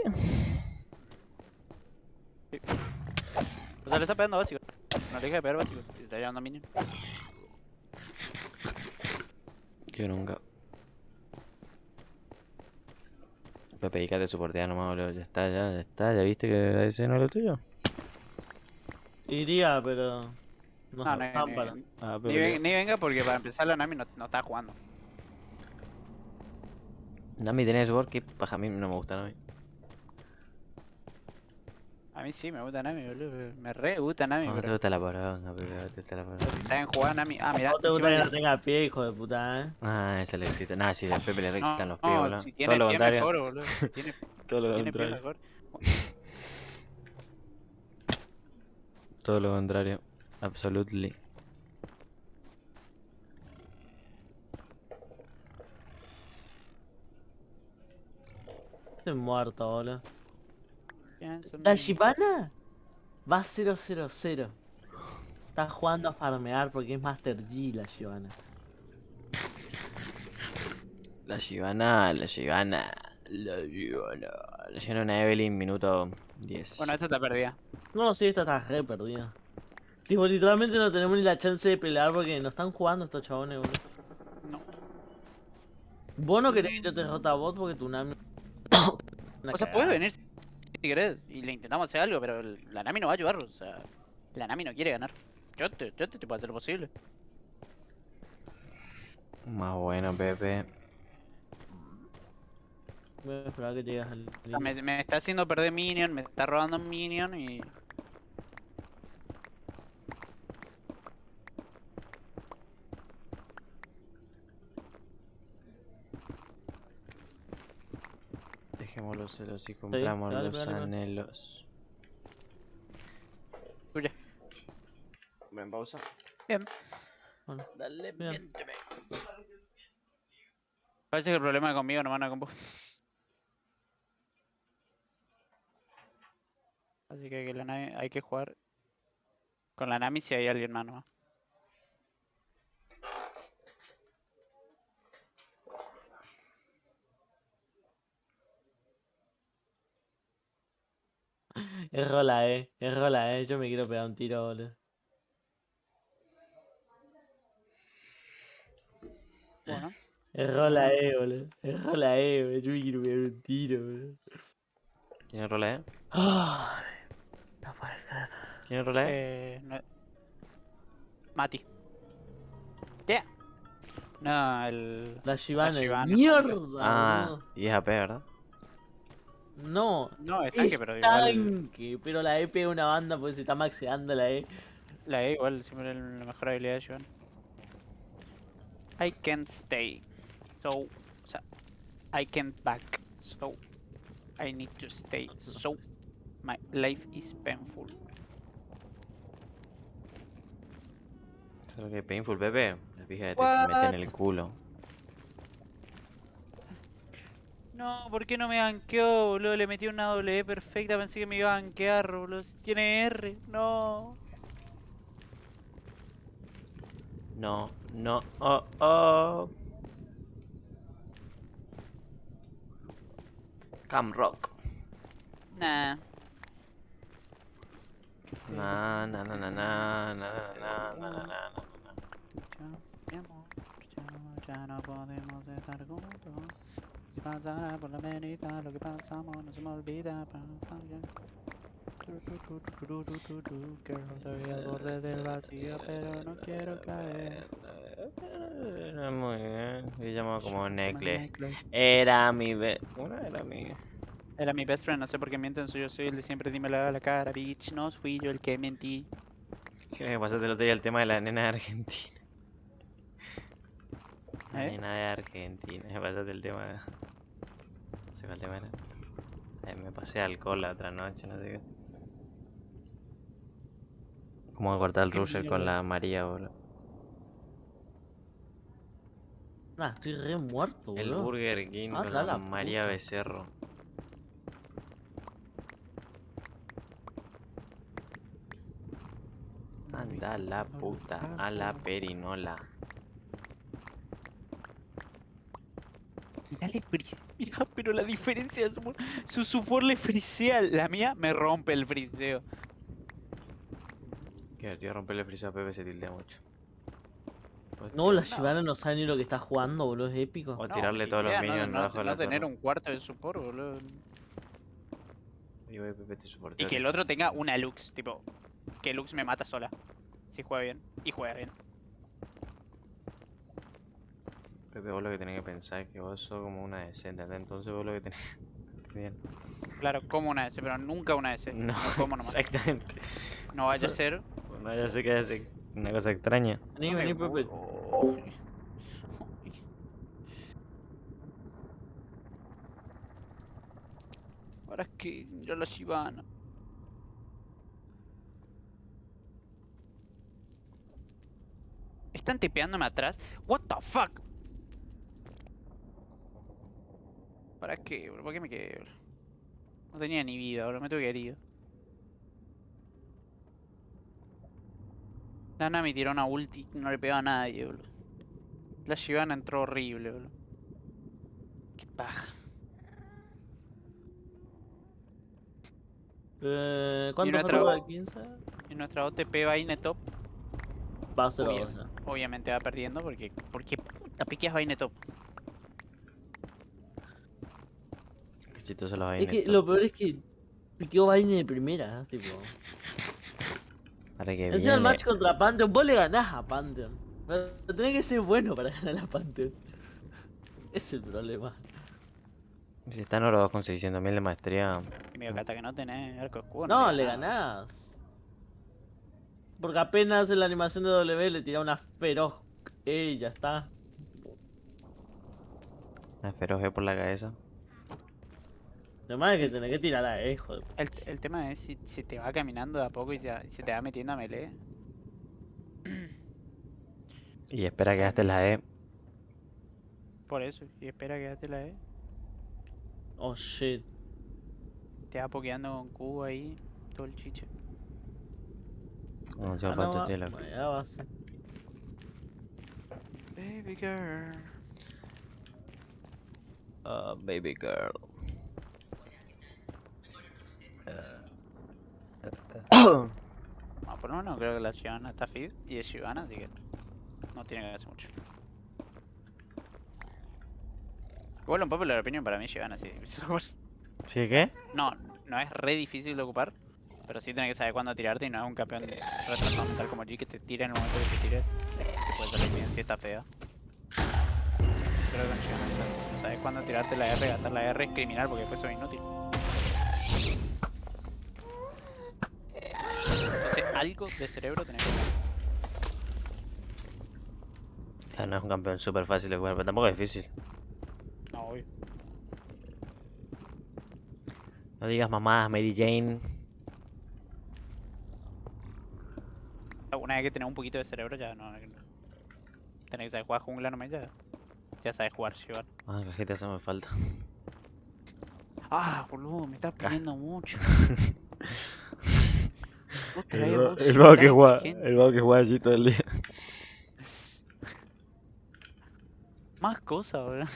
O sea, le está pegando básico. No le deja de pegar básico. Si está llevando minion. Que nunca. Pepe, dedícate a soportear nomás, boludo. Ya está, ya, ya está. ¿Ya viste que ese no es lo tuyo? Iría, pero. No, No, no, Ah, ni ven- ni venga porque para empezar la Nami no, no está jugando. Nami tenés support, que paja, a mí no me gusta Nami. A mí sí me gusta Nami, boludo. Me re gusta Nami, No te pero gusta la poronga, Pepe, no te gusta la poronga. saben jugar Nami. Ah, mira. No te gusta que no tenga pie, hijo de puta, eh. Ah, ese le excita. Nah, sí, a Pepe le re No, excitan los pies, no, boludo. si Todo lo contrario. mejor, boludo. Tiene, Todo lo contrario. mejor. Todo lo contrario. Absolutely. Estoy muerto, boludo. La. Shibana va 0-0-0. Está jugando a farmear porque es Master G la Shibana. La Shivana, la Shivana, la Shivana. La Shivana una Evelyn, minuto 10. Bueno, esta está perdida. No, sí, esta está re perdida. Tipo, literalmente no tenemos ni la chance de pelear porque no están jugando estos chabones, boludo. No. Vos no querés que yo te derrote a vos porque tu Nami. Una O sea, puedes venir si querés y le intentamos hacer algo, pero el- la Nami no va a ayudar. O sea, la Nami no quiere ganar. Yo te, yo te, te puedo hacer lo posible. Más bueno, Pepe. Voy a esperar que llegues al. O sea, me, me está haciendo perder minion, me está robando minion y. Dejemos los celos y compramos dale, los dale, anhelos. Tuya. Ven, pausa. Bien. Bueno, Dale, Bien. Parece que el problema es conmigo, no van a con vos. Así que, que la Nami- hay que jugar con la Nami si hay alguien más nomás. Es rola, eh. Es rola, eh. Yo me quiero pegar un tiro, boludo. Bueno, Es rola, eh, boludo. Es rola, eh, boludo. Yo me quiero pegar un tiro, boludo. ¿Quién es Rola, eh? Ay, no puede ser. ¿Quién es Rola, eh? eh, no- Mati. Yeah. No, el. La Shivana. Mierda, Ah, boludo. y es AP, ¿verdad? No. No, es Es tanque, pero igual. tanque, pero la E pega una banda porque se está maxeando la E. La E igual siempre es la mejor habilidad de Joan. I can't stay. So, o sea, I can't back. So, I need to stay. So, my life is painful. ¿Sabes lo que es painful, Pepe? La pija te mete en el culo. No, ¿por qué no me ganqueó, boludo? Le metí una E perfecta, pensé que me iba a gankear, boludo. Si Tiene R, no. No, no, oh, oh. Cam Rock. Nah. Na, na, na, na, na, na, na, na, na, na, na. Ya no podemos estar juntos. Si pasara por la avenida, lo que pasamos no se me olvida. Girl, estoy al borde del vacío, pero no quiero caer. Eh, Muy bien. Se llama como necklace. Era mi be... Una era mi... Era mi best friend, no sé por qué mienten, soy yo soy el de siempre dímelo a la cara, bitch, no fui yo el que mentí. Creo que pasaste el otro día el tema de la nena de Argentina. ¿Eh? nena de Argentina. Me pasaste el tema de... No sé cuál tema era. Eh, me pasé alcohol la otra noche, no sé qué. Cómo cortar el ¿Qué rusher con la María, boludo. Nah, estoy re muerto, El boludo. Burger King Ah, con la la la María puta. Becerro. Anda la puta, a la perinola. Mirá, le mirá, pero la diferencia de su, su support le frisea, la mía me rompe el friseo. Qué divertido romperle el friso a Pepe se tiltea mucho. Puedes No, la Shivana no sabe ni lo que está jugando, boludo. Es épico. O No, tirarle todos los idea, no- minions no, debajo de no la tener torre. un cuarto de support, boludo. Y voy, Pepe te soporteo Y que el otro tenga una Lux, tipo, que Lux me mata sola. Si juega bien. Y juega bien. Pepe, vos lo que tenés que pensar es que vos sos como una decente, ¿entendés? Entonces vos lo que tenés... Bien. Claro, como una S, pero nunca una S. No, como nomás. exactamente. No vaya a ser. No, ya sé que es una cosa extraña. Vení, vení, Pepe. Ahora es que yo la Shivana. Están tipeándome atrás. What the fuck? ¿Para qué, bro? ¿Para qué me quedé, bro? No tenía ni vida, bro. Me tuve que haber ido. Nana me tiró una ulti, no le pegaba a nadie, boludo. La Shivana entró horrible, boludo. Qué paja. Eh, ¿Cuánto nuestra para 15? Y nuestra OTP va Vaine top, Va a ser Obvio. otra. obviamente va perdiendo porque. porque puta piqueas Vaine top. Los Es que lo peor es que piqueó Vaina de primera, tipo. Para que Encima el match contra Pantheon, vos le ganás a Pantheon. Pero tenés que ser bueno para ganar a Pantheon. Es el problema. Si están los dos con 600.000 de maestría. Y medio que hasta que no tenés arco escudo. No, le ganás. Porque apenas en la animación de W le tira una feroz E y ya está. Una feroz E por la cabeza. Además es que tenés que tirar a E, hijo de El, el tema es si, si te va caminando de a poco y se, se te va metiendo a melee. Y espera que gastes la E. Por eso. Y espera que date la E. Oh shit. Te va pokeando con cubo ahí. Todo el chiche. No sé Ah, va- la- ya a ser. Baby girl. Ah, baby girl. No, por lo menos creo que la Shivana está feed y es Shivana, así que no tiene que hacer mucho. Igual un popular opinion para mí Shivana sí. ¿Sí qué? No, no es re difícil de ocupar, pero sí tenés que saber cuándo tirarte y no es un campeón retrasado mental como G que te tira en el momento que te tires. Que puede salir bien si está fea. Creo que si no sabes cuándo tirarte la R, gastar la R es criminal porque después es inútil. Entonces algo de cerebro tenés que. Ah, no es un campeón súper fácil de jugar, pero tampoco es difícil. No, obvio. No digas mamá, Mary Jane. Una vez que tenés un poquito de cerebro ya no. Tenés que saber jugar jungla nomás ya. Ya sabes jugar Shivan. Ah, cajita, eso me falta. Ah, boludo, me estás pidiendo mucho. El, el vago que juega, el vago que juega allí todo el día. Más cosas, boludo.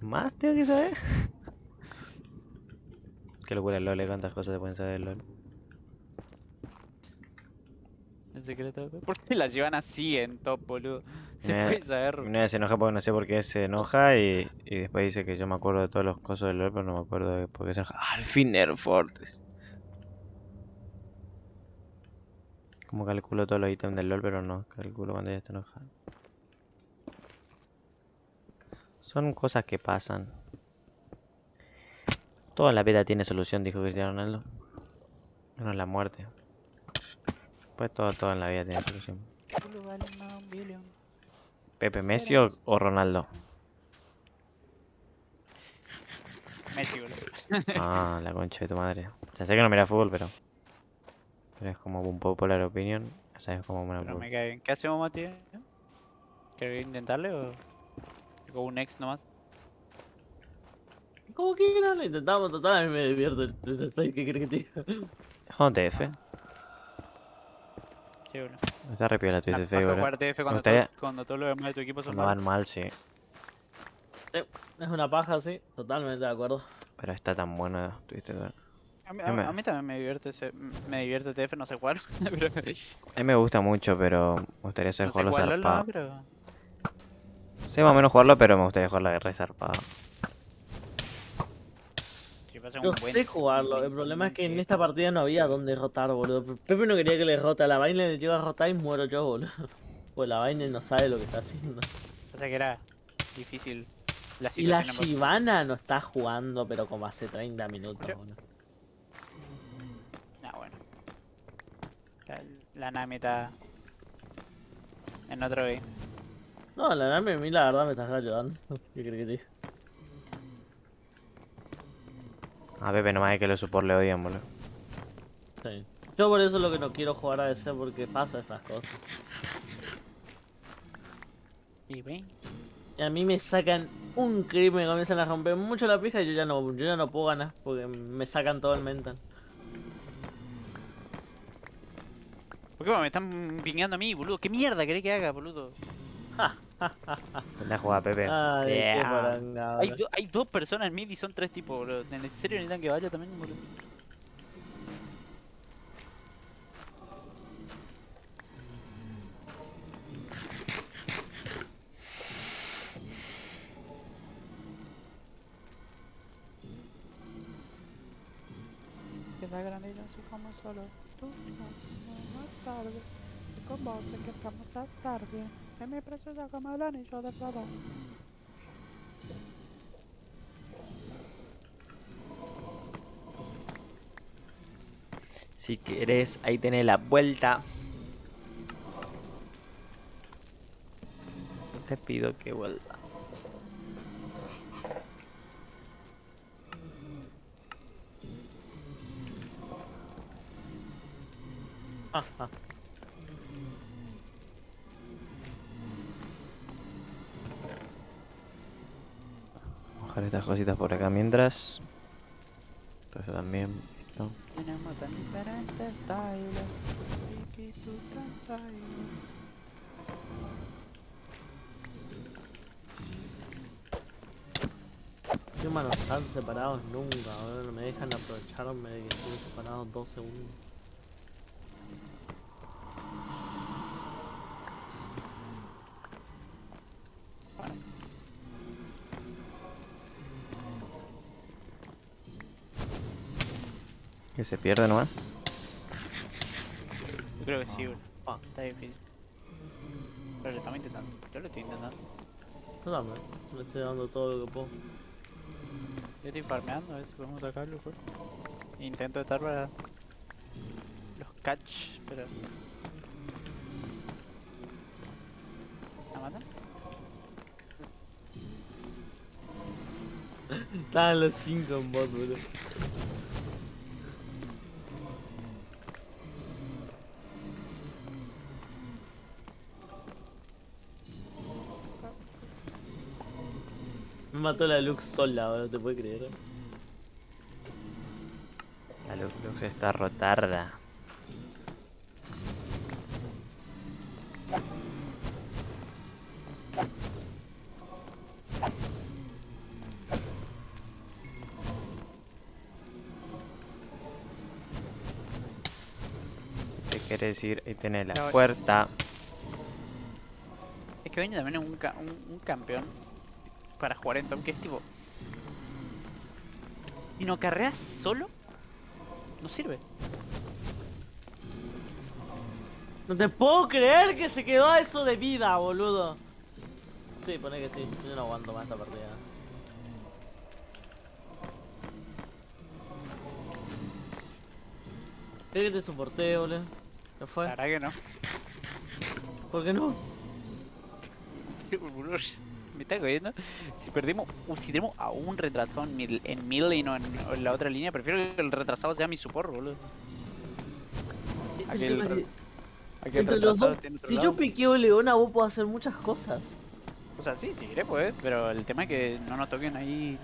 ¿Más tengo que saber? Qué locura el LOL, eh, cuántas cosas se pueden saber del LOL. El secreto. ¿Por qué la llevan así en top, boludo? Se puede saber. Una vez se enoja porque no sé por qué se enoja y, y después dice que yo me acuerdo de todos los cosas del LOL, pero no me acuerdo de por qué se enoja. ¡Ah, al fin Fortress! Como calculo todos los ítems del LOL, pero no, calculo cuando ya está enojado. Son cosas que pasan. Todo en la vida tiene solución, dijo Cristiano Ronaldo. Menos la muerte. Pues todo, todo en la vida tiene solución. ¿Pepe Messi o, o Ronaldo? Messi, boludo. Ah, la concha de tu madre. Ya sé que no mira fútbol, pero. Pero es como un popular opinion. O sea, es como una. Pero pu- me cae bien. ¿Qué hacemos, Mati? ¿Querés intentarle o.? Con un ex nomás. Como quieran, lo intentamos, total, a mí me divierte el, el spray, ¿qué crees que te diga? TF. Sí, boludo. Está re piola tu La jugar TF cuando, gustaría- todo- cuando todos los demás de tu equipo son No van mal, sí. Es una paja, sí, totalmente de acuerdo. Pero está tan bueno. Tuviste que ver. A mí, a, a mí también me divierte ese, me divierte TF, no sé jugar, pero A mí me gusta mucho, pero me gustaría saber no jugarlo jugar LOL, no, zarpado. pero Sé más o menos jugarlo, pero me gustaría jugarlo re zarpado. Yo buen- sé jugarlo, el problema es que en esta partida no había dónde rotar, boludo. Pepe no quería que le rota, la vaina le lleva a rotar y muero yo, boludo. Pues la vaina no sabe lo que está haciendo. Pasa que era difícil la Y la Shivana no está jugando, pero como hace 30 minutos, boludo. La, Nami está en otro game. No, la Nami a mí la verdad me estás ayudando. ¿Qué crees que te? A Pepe nomás es que los support le odian, boludo. Sí. Yo por eso es lo que no quiero jugar a DC porque pasa estas cosas. Y. Y a mí me sacan un creep, me comienzan a romper mucho la pija y yo ya no, yo ya no puedo ganar porque me sacan todo el mental. ¿Por qué me están pingueando a mí, boludo? ¿Qué mierda querés que haga, boludo? La jugada Pepe. Ay, qué Yeah. poranga, Hay, do- hay dos personas en mid y son tres tipos, boludo. ¿En serio necesitan que vaya también, boludo? la grande y yo soy como solo tú. No, tarde. Y con vos que estamos a tarde. En mi preciosa como el anillo de plata. Si querés, ahí tenés la vuelta. Te pido que vuelva. Mojar estas cositas por acá mientras. Entonces también. ¿no? Tenemos tan diferentes. Qué manos están separados nunca. No me dejan aprovecharme de que estén separados dos segundos. Que se pierde nomás. Yo creo que sí, bro. Ah. Está difícil. Pero lo estamos intentando. Yo lo estoy intentando. Yo también. Le estoy dando todo lo que puedo. Yo estoy farmeando a ver si podemos sacarlo, pues. Intento estar para los catch, pero. ¿La matan? Estaban los cinco en bot, boludo. Mató la Lux sola, boludo, ¿te puedes creer? La luz, luz está rotarda. Si te quieres ir, ahí tenés la No, puerta. Es que Vayne también un, ca- un, un campeón para jugar en top que es tipo. Y no carreas solo, no sirve. No te puedo creer que se quedó a eso de vida, boludo. Sí, pone que sí. Yo no aguanto más esta partida. ¿Querés que te soporte, boludo? ¿Qué fue? La verdad que no. ¿Por qué no? Me está cogiendo. Si perdemos, uh, si tenemos a un retrasado en, mil, en middle y no en, la otra línea, prefiero que el retrasado sea mi support, boludo. Aquel, El re- que aquel entre los dos, si lado. yo piqueo Leona, vos podés hacer muchas cosas. O sea, sí, si querés pues, pero el tema es que no nos toquen ahí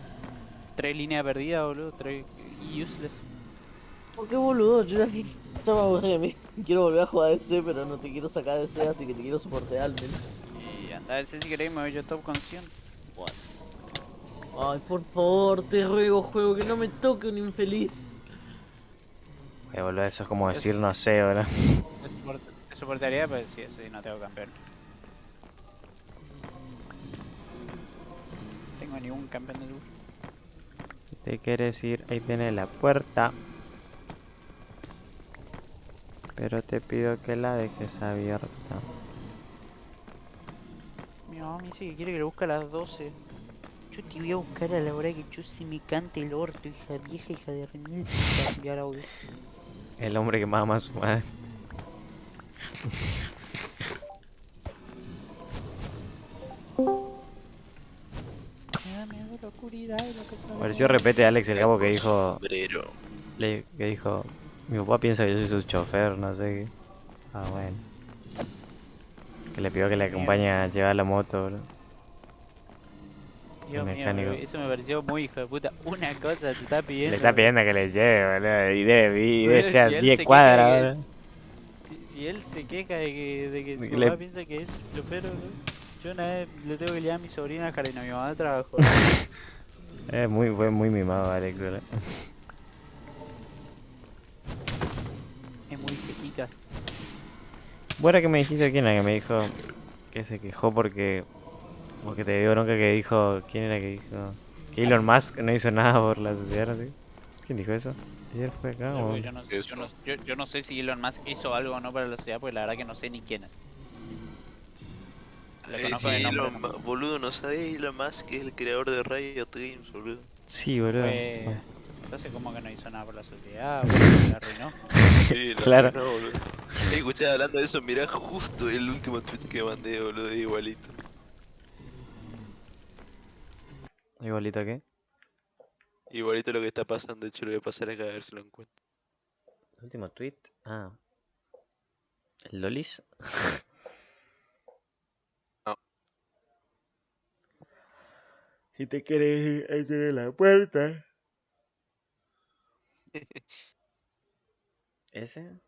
tres líneas perdidas, boludo, tres useless. ¿Por qué boludo? Yo de mí. Quiero volver a jugar ese, pero no te quiero sacar de ese, así que te quiero soportear al menos. A ver si querés me voy yo top con 100. Ay, por favor, te ruego, juego, que no me toque un infeliz. Eh, boludo, eso es como decir no sé, boludo. Te soportaría, pero sí, sí, no tengo campeón. Tengo ningún campeón de luz. Si te quieres ir, ahí tenés la puerta. Pero te pido que la dejes abierta. Mamá me dice que quiere que lo busque a las 12. Yo te voy a buscar a la hora que yo se me cante el orto, hija vieja, hija de remil. Enviar audio. El hombre que más ama a su madre. Me da miedo la oscuridad y lo que sabe. Pareció repete Alex el cabo que dijo. Le- que dijo. Mi papá piensa que yo soy su chofer, no sé qué. Ah, bueno. Que le pidió que le acompañe a llevar la moto, boludo. Dios mío, eso me pareció muy hijo de puta. Una cosa te está pidiendo. Le está pidiendo que le lleve, boludo. Y debe, y debe si ser él 10 se cuadras, boludo. Si, si él se queja de que, de que su le- papá piensa que es chopero, yo una vez le tengo que llevar a mi sobrina al jardín a mi mamá de trabajo. Es muy, fue muy mimado, Alex, boludo. Bueno, que me dijiste quién era que me dijo que se quejó porque. Porque te dio bronca que dijo. ¿Quién era que dijo? Que Elon Musk no hizo nada por la sociedad, ¿no? ¿Quién dijo eso? ¿Ayer fue acá Yo, o...? yo no, yo, no, yo, yo no sé si Elon Musk hizo algo o no para la sociedad, porque la verdad que no sé ni quién es. Lo Eh, conozco sí, de nombre Elon. Ma- boludo, no sabés Elon Musk es el creador de Riot Games, boludo. Sí, boludo. Bueno, Entonces, como que no hizo nada por la sociedad? boludo, la arruinó. Sí, la Claro. Escuché hablando de eso, mirá justo el último tweet que mandé, boludo, igualito. Igualito que. Igualito lo que está pasando, de hecho lo voy a pasar acá a ver si lo encuentro. El último tweet. Ah. ¿El Lolis? No. Si te quieres ir, ahí tienes la puerta. ¿Ese?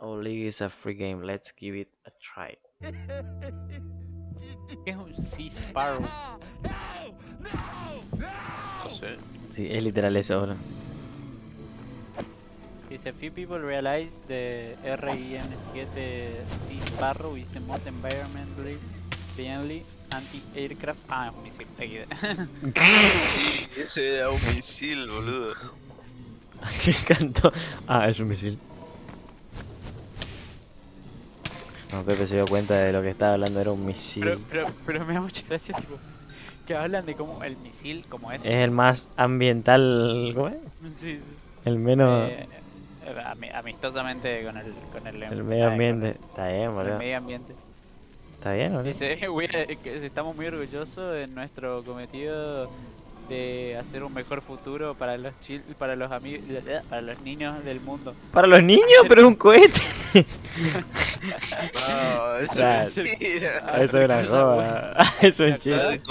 All League is a free game, let's give it a try. ¿Qué es un Sea Sparrow? No sé. Sí, es literal eso, bro. Dice, few people realize the RIM-7 Sea Sparrow is the most environmentally friendly anti-aircraft... Ah, es un misil. Sí, ese era un misil, boludo. ¿Qué cantó? Ah, es un misil. No, Pepe se dio cuenta de lo que estaba hablando, era un misil. pero, pero, pero me da mucha gracia, tipo, que hablan de cómo el misil, como es... Es el más ambiental, ¿cómo es? Sí, sí. El menos... Eh, ami- amistosamente con el, con el, el ah, medio ambiente. Está bien, el boludo. medio ambiente. Está bien, boludo. Dice, "We- eh, que estamos muy orgullosos de nuestro cometido de hacer un mejor futuro para los chil para los amigos, para los niños del mundo. Para los niños, pero es un cohete. No, eso Claro. es mentira. Eso es una joda. Eso es chiste.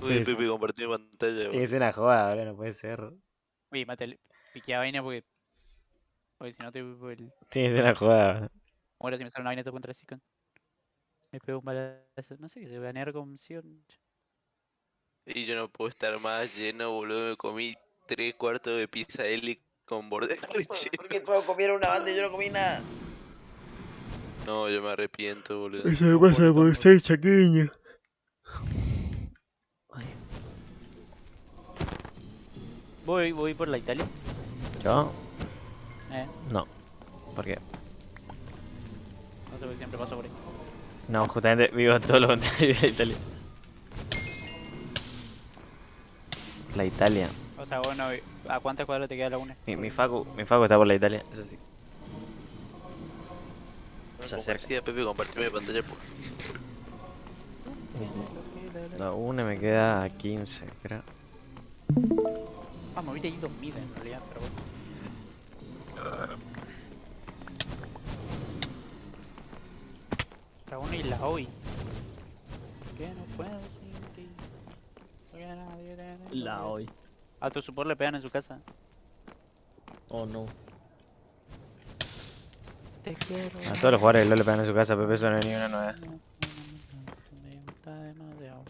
Uy, Sí, sí. Pepe compartió pantalla. Es una joda, boludo, no puede ser. Uy, mate, piqué a vaina porque porque si no te el- que ser una joda, muero si me sale una vaina contra el con Me pego un balazo, no sé qué se banear con Sion. Y yo no puedo estar más lleno, boludo. Me comí tres cuartos de pizza Eli con borde relleno. todos comieron una banda y yo no comí nada? No, yo me arrepiento, boludo. Eso me pasa por ser chaqueño. Voy, voy por la Italia. ¿Yo? Eh, No. ¿Por qué? no sé por qué siempre paso por ahí. No, justamente vivo todo lo contrario de Italia. La Italia. O sea, bueno, ¿a cuántas cuadras te queda la una? Mi, mi Facu, mi Facu está por la Italia, eso sí. No, Se acerca. decía Pepe, compartime pantalla, por No, una me queda a 15, creo. Ah, me hubiera ido mid en realidad, pero bueno. Dragón y la hoy. Que no puedo sin La hoy. A tu support le pegan en su casa. Oh no. Te quiero. A todos los jugadores le pegan en su casa, Pepe, eso no es ni una demasiado.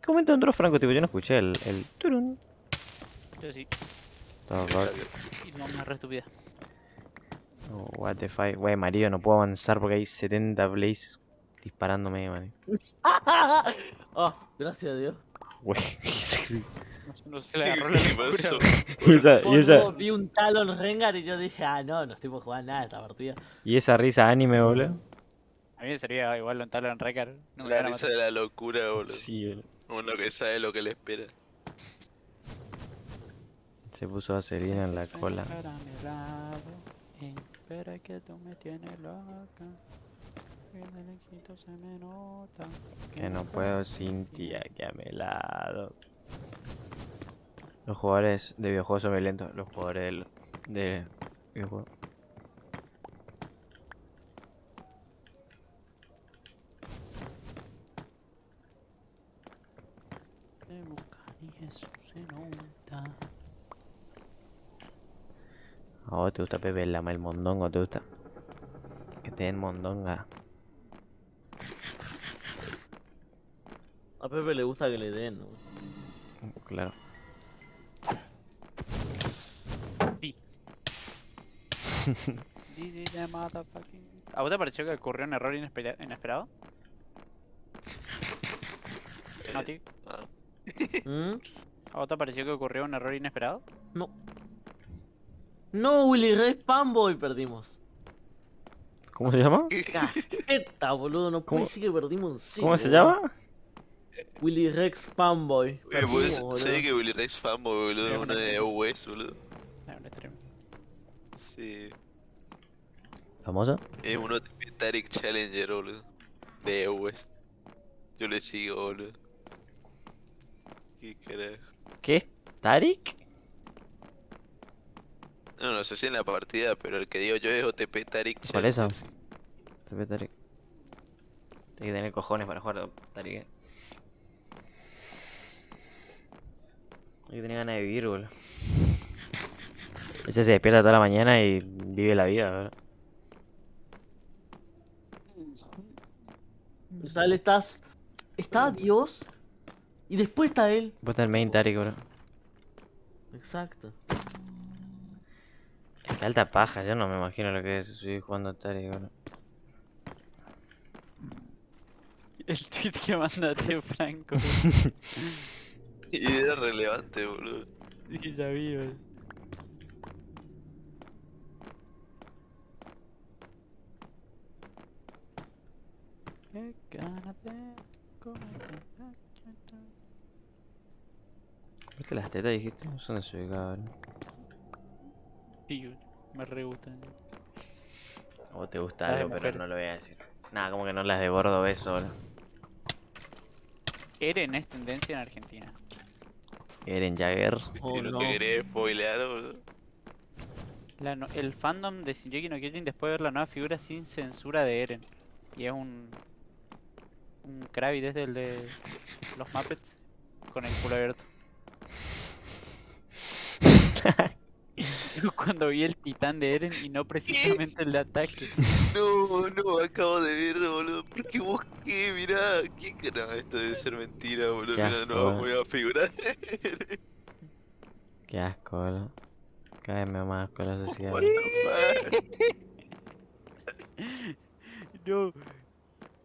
¿Qué momento entró Franco? Tipo, yo no escuché el, el turun. Yo sí, Todo rock. y no me re estúpida. Oh, what the fuck. Wey, Mario, no puedo avanzar porque hay 70 plays disparándome, man. oh, gracias a Dios. Wey, No se le agarró la y esa, y esa, vi un Talon Rengar y yo dije, ah no, no estoy por jugar nada esta partida. y esa risa anime, boludo. A mí me sería igual lo en Recar. No La risa de la locura, boludo. Sí, boludo. Uno que sabe lo que le espera. Se puso vaselina en la cola. Espera que tú me tienes loca. Que no puedo sin ti aquí a mi lado. Los jugadores de videojuegos son violentos. Los jugadores de videojuegos. De nota. ¿A vos te gusta Pepe Lama el mondongo? ¿Te gusta? Que te den mondonga. A Pepe le gusta que le den. ¿no? Claro. Motherfucking... ¿A vos te pareció que ocurrió un error inespera- inesperado? No, tío. ¿Mm? ¿A vos te pareció que ocurrió un error inesperado? No. No, Willy Rex Fanboy perdimos. ¿Cómo se llama? Esta, boludo, no puede ¿Cómo- ser que perdimos en serio. ¿Cómo se llama? Willy Rex Fanboy. Boludo. ¿sabes que Willy Rex fanboy, boludo? Es Es uno una- de US, boludo. Ah, un stream. Sí. ¿Famoso? Es uno de Tarek Challenger, boludo. De US. Yo le sigo, boludo. Qué carajo. ¿Qué es? ¿Tarik? No, no sé si en la partida, pero el que digo yo es OTP Tarek Challenger. ¿Cuál es eso? ve Tarik. Hay que tener cojones para jugar Tarik. eh. Que tener ganas de vivir, boludo. Ese se despierta toda la mañana y vive la vida, boludo. O sea, él estás. Está Dios. Y después está él. Vos el main Tarik, boludo. Exacto. Es que alta paja, yo no me imagino lo que es seguir jugando Tarik, boludo. El tweet que mandaste, Franco. Y era relevante, boludo. Sí, ya vi, chata. ¿Viste las tetas dijiste? Son desubicadas, boludo. Sí, me re gustan. A vos te gusta algo, pero no lo voy a decir. Nada, como que no las de gordo beso, boludo. Eren es tendencia en Argentina. Eren Jagger. Oh, no, no. te querés spoilear, boludo. La no- el fandom de Shingeki no Kyojin después de ver la nueva figura sin censura de Eren. Y es un. Un Krabby desde el de los Muppets con el culo abierto. Yo cuando vi el titán de Eren y no precisamente el de ataque. No, no, acabo de ver, boludo. Porque busqué, mirá. ¿Qué cara? Esto debe ser mentira, boludo. Qué Mirá, asco, no, voy a figurar. Qué asco, boludo. Cada vez me da más asco la sociedad. No.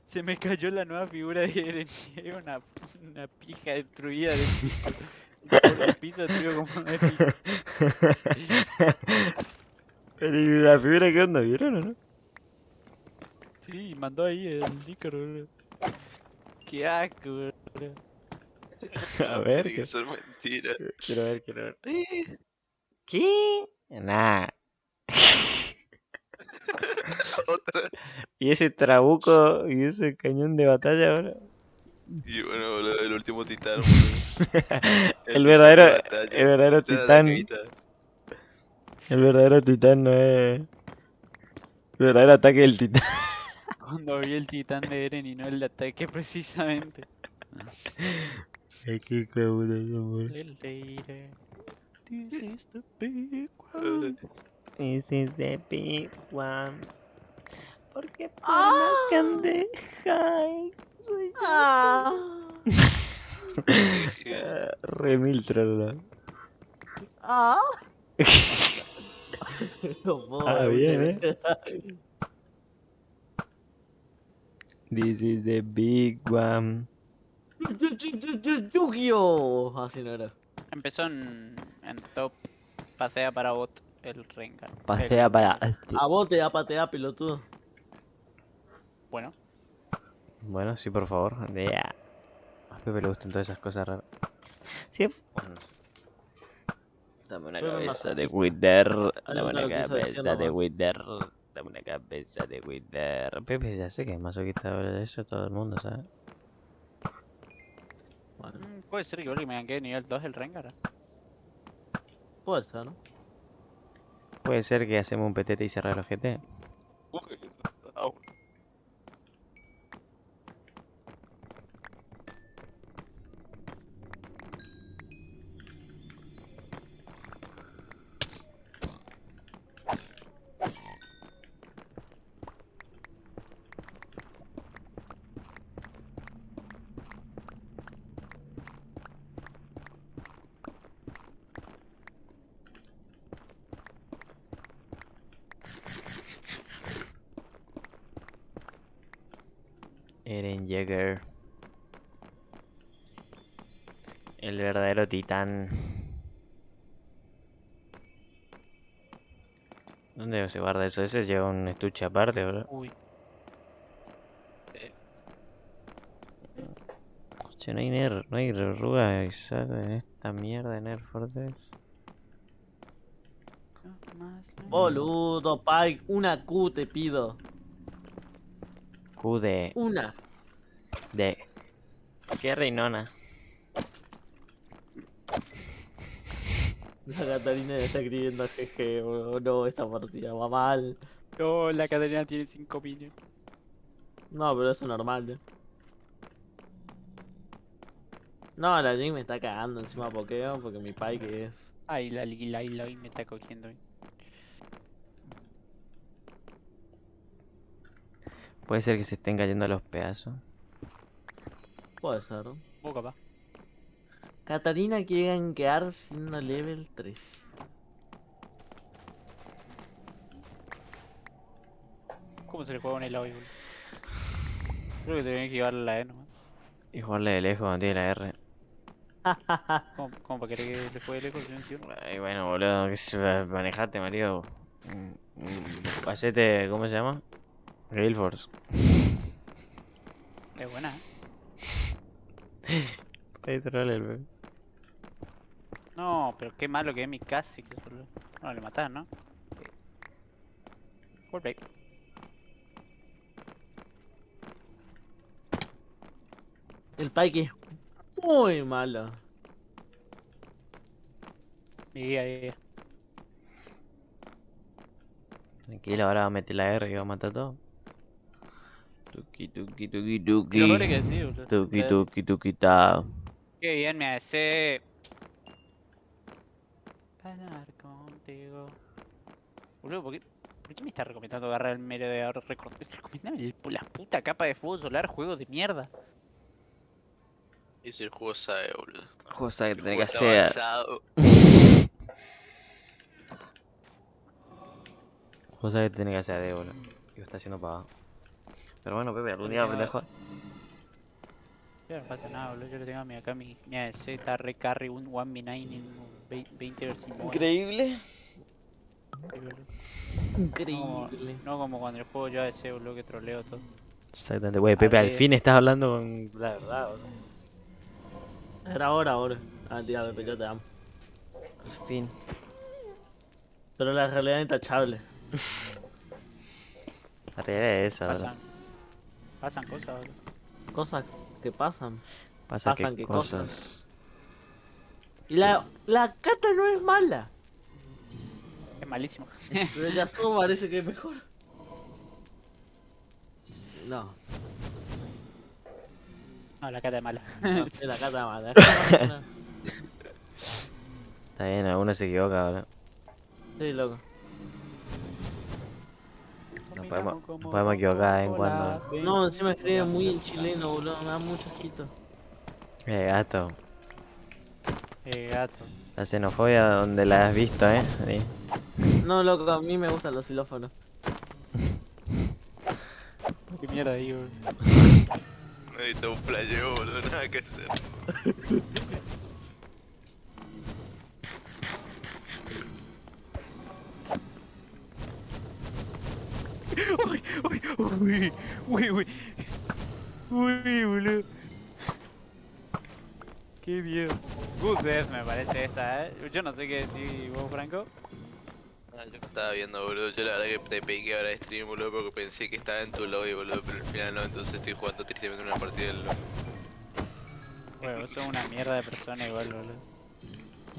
Se me cayó la nueva figura de Eren y era una, una pija destruida del piso. Por el piso destruido como una pija. Pero ¿y la figura qué onda? ¿Vieron o no? Sí, mandó ahí el Nicor, boludo. Qué asco, boludo. A ver, Tiene que ser mentira. Quiero ver, quiero ver. Eh, ¿Qué? Nah. Otra. ¿Y ese trabuco y ese cañón de batalla, boludo? Y bueno, boludo, el último titán, boludo. El verdadero, el verdadero titán el verdadero titán no es... El verdadero ataque del titán. Cuando vi el titán de Eren y no el de ataque precisamente. Ay, qué cabrón, amor. This is the big one. This is the big one. Porque por Ah. más que ande high, soy Ah. Dije, Ah, Re mil trola. Ah. No puedo, Ah, bien, eh. This is the big one. Yu- yu- yu- yu- Yu-Gi-Oh! Así no era. Empezó en, en top. Pasea para bot el Rengar. Pasea El- para. A vos te da patea, pelotudo. Bueno, Bueno, sí, por favor. Yeah. A Pepe le gustan todas esas cosas raras. Sí, bueno. Dame una cabeza de Wither. Dame una cabeza de. Wither. Dame una cabeza de Wither. Pepe ya sé que es masoquista de eso, todo el mundo sabe. Bueno, mm, puede ser que me ganque nivel 2 el Rengar. puede ser, ¿no? Puede ser que hacemos un petete y cerrar el ojete. uy, au. Eren Jaeger. El ¿Dónde se guarda eso? Ese lleva un estuche aparte, bro. Uy. Che, no hay ner, no hay exactas en esta mierda de Nerf Fortress. Boludo, Pike, una Q te pido. Q de. Una. de. ¿Qué reinona? La Catarina le está escribiendo jeje, boludo. No, esta partida va mal. No, la Catarina tiene 5 minions. No, pero eso es normal, eh. No, la Jing me está cagando encima pokeo porque mi Pike es. Ay, la Lila y la me está cogiendo. Puede ser que se estén cayendo los pedazos. Puede ser. Vos capaz. Catarina quiere gankear siendo level 3. ¿Cómo se le juega un hoy, boludo? Creo que tenés que llevarle la E nomás. Y jugarle de lejos cuando tiene la R. ¿Cómo, cómo para querer que le juegue el eco si no encima? Ay, bueno, boludo, que se manejate, Mario. Hacete, ¿cómo se llama? Gale Force. Es buena, ¿eh? Ahí el bebé. No, pero qué malo que es mi casi que solo. No, le matás, ¿no? Play. El Pike es muy malo. Mi guía, guía. Tranquilo, ahora va a meter la R y va a matar todo. Tuki, tuki, tuki, Lo tuki. es que sí. Tuki, tuki, tuki, ta. Qué bien me hace. Hablar contigo. Boludo, ¿por qué, ¿por qué me está recomendando agarrar el mero de ahora? Recomendame el- la puta capa de fútbol solar, juego de mierda. Ese juego sabe, boludo. Que El tiene juego que está hacer. avanzado. Cosa que tiene que hacer de boludo. Y lo está haciendo pagado. Pero bueno, Pepe, algún día pendejo. Ya no pasa nada, boludo. Yo lo tengo a mi- acá, mi, mi ADC está re carry, un 1v9 en un vei- 20 versus Increíble. Increíble. No como cuando el juego yo ADC, boludo, que troleo todo. Exactamente, wey, Pepe, al fin estás hablando con la verdad, boludo. Era ahora, ahora. Ah, tía, Pepe, yo te amo. Al fin. Pero la realidad es intachable. La realidad es esa, boludo. Pasan, pasan cosas, boludo. Cosas que pasan. Pasa pasan que que cosas. cosas. Y la, la cata no es mala. Es malísimo. Pero Yasuo parece que es mejor. No, No, la cata es mala. no la cata es mala. Está bien, alguno se equivoca, boludo. Sí, loco. Podemos, podemos equivocar de vez en cuando. No, encima escribe muy en chileno, boludo. Me da mucho asquito. Eh, gato. Eh, gato. La xenofobia donde la has visto, eh. Ahí. No, loco, a mí me gustan los xilófonos. Qué mierda ahí, boludo. Necesito un playeo, boludo, nada que hacer. Uy, uy, uy, uy, uy. Uy, boludo. Qué miedo. Good death me parece esta, eh. Yo no sé qué decir vos, Franco. Ah, yo estaba viendo, boludo. Yo la verdad que te pedí que ahora stream, boludo, porque pensé que estaba en tu lobby, boludo, pero al final no, entonces estoy jugando tristemente una partida del LoL. Bueno, vos sos una mierda de persona igual, boludo.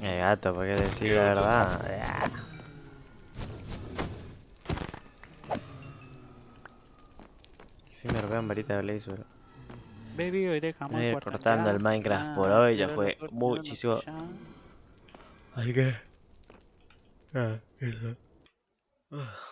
Eh, gato, ¿por qué decir la verdad? Ah. Fin me robaron varita de Blaze. Baby, hoy dejamos Eh, cortando el Minecraft por hoy, ya fue muchísimo. Ay, qué. Ah, eso. Ah.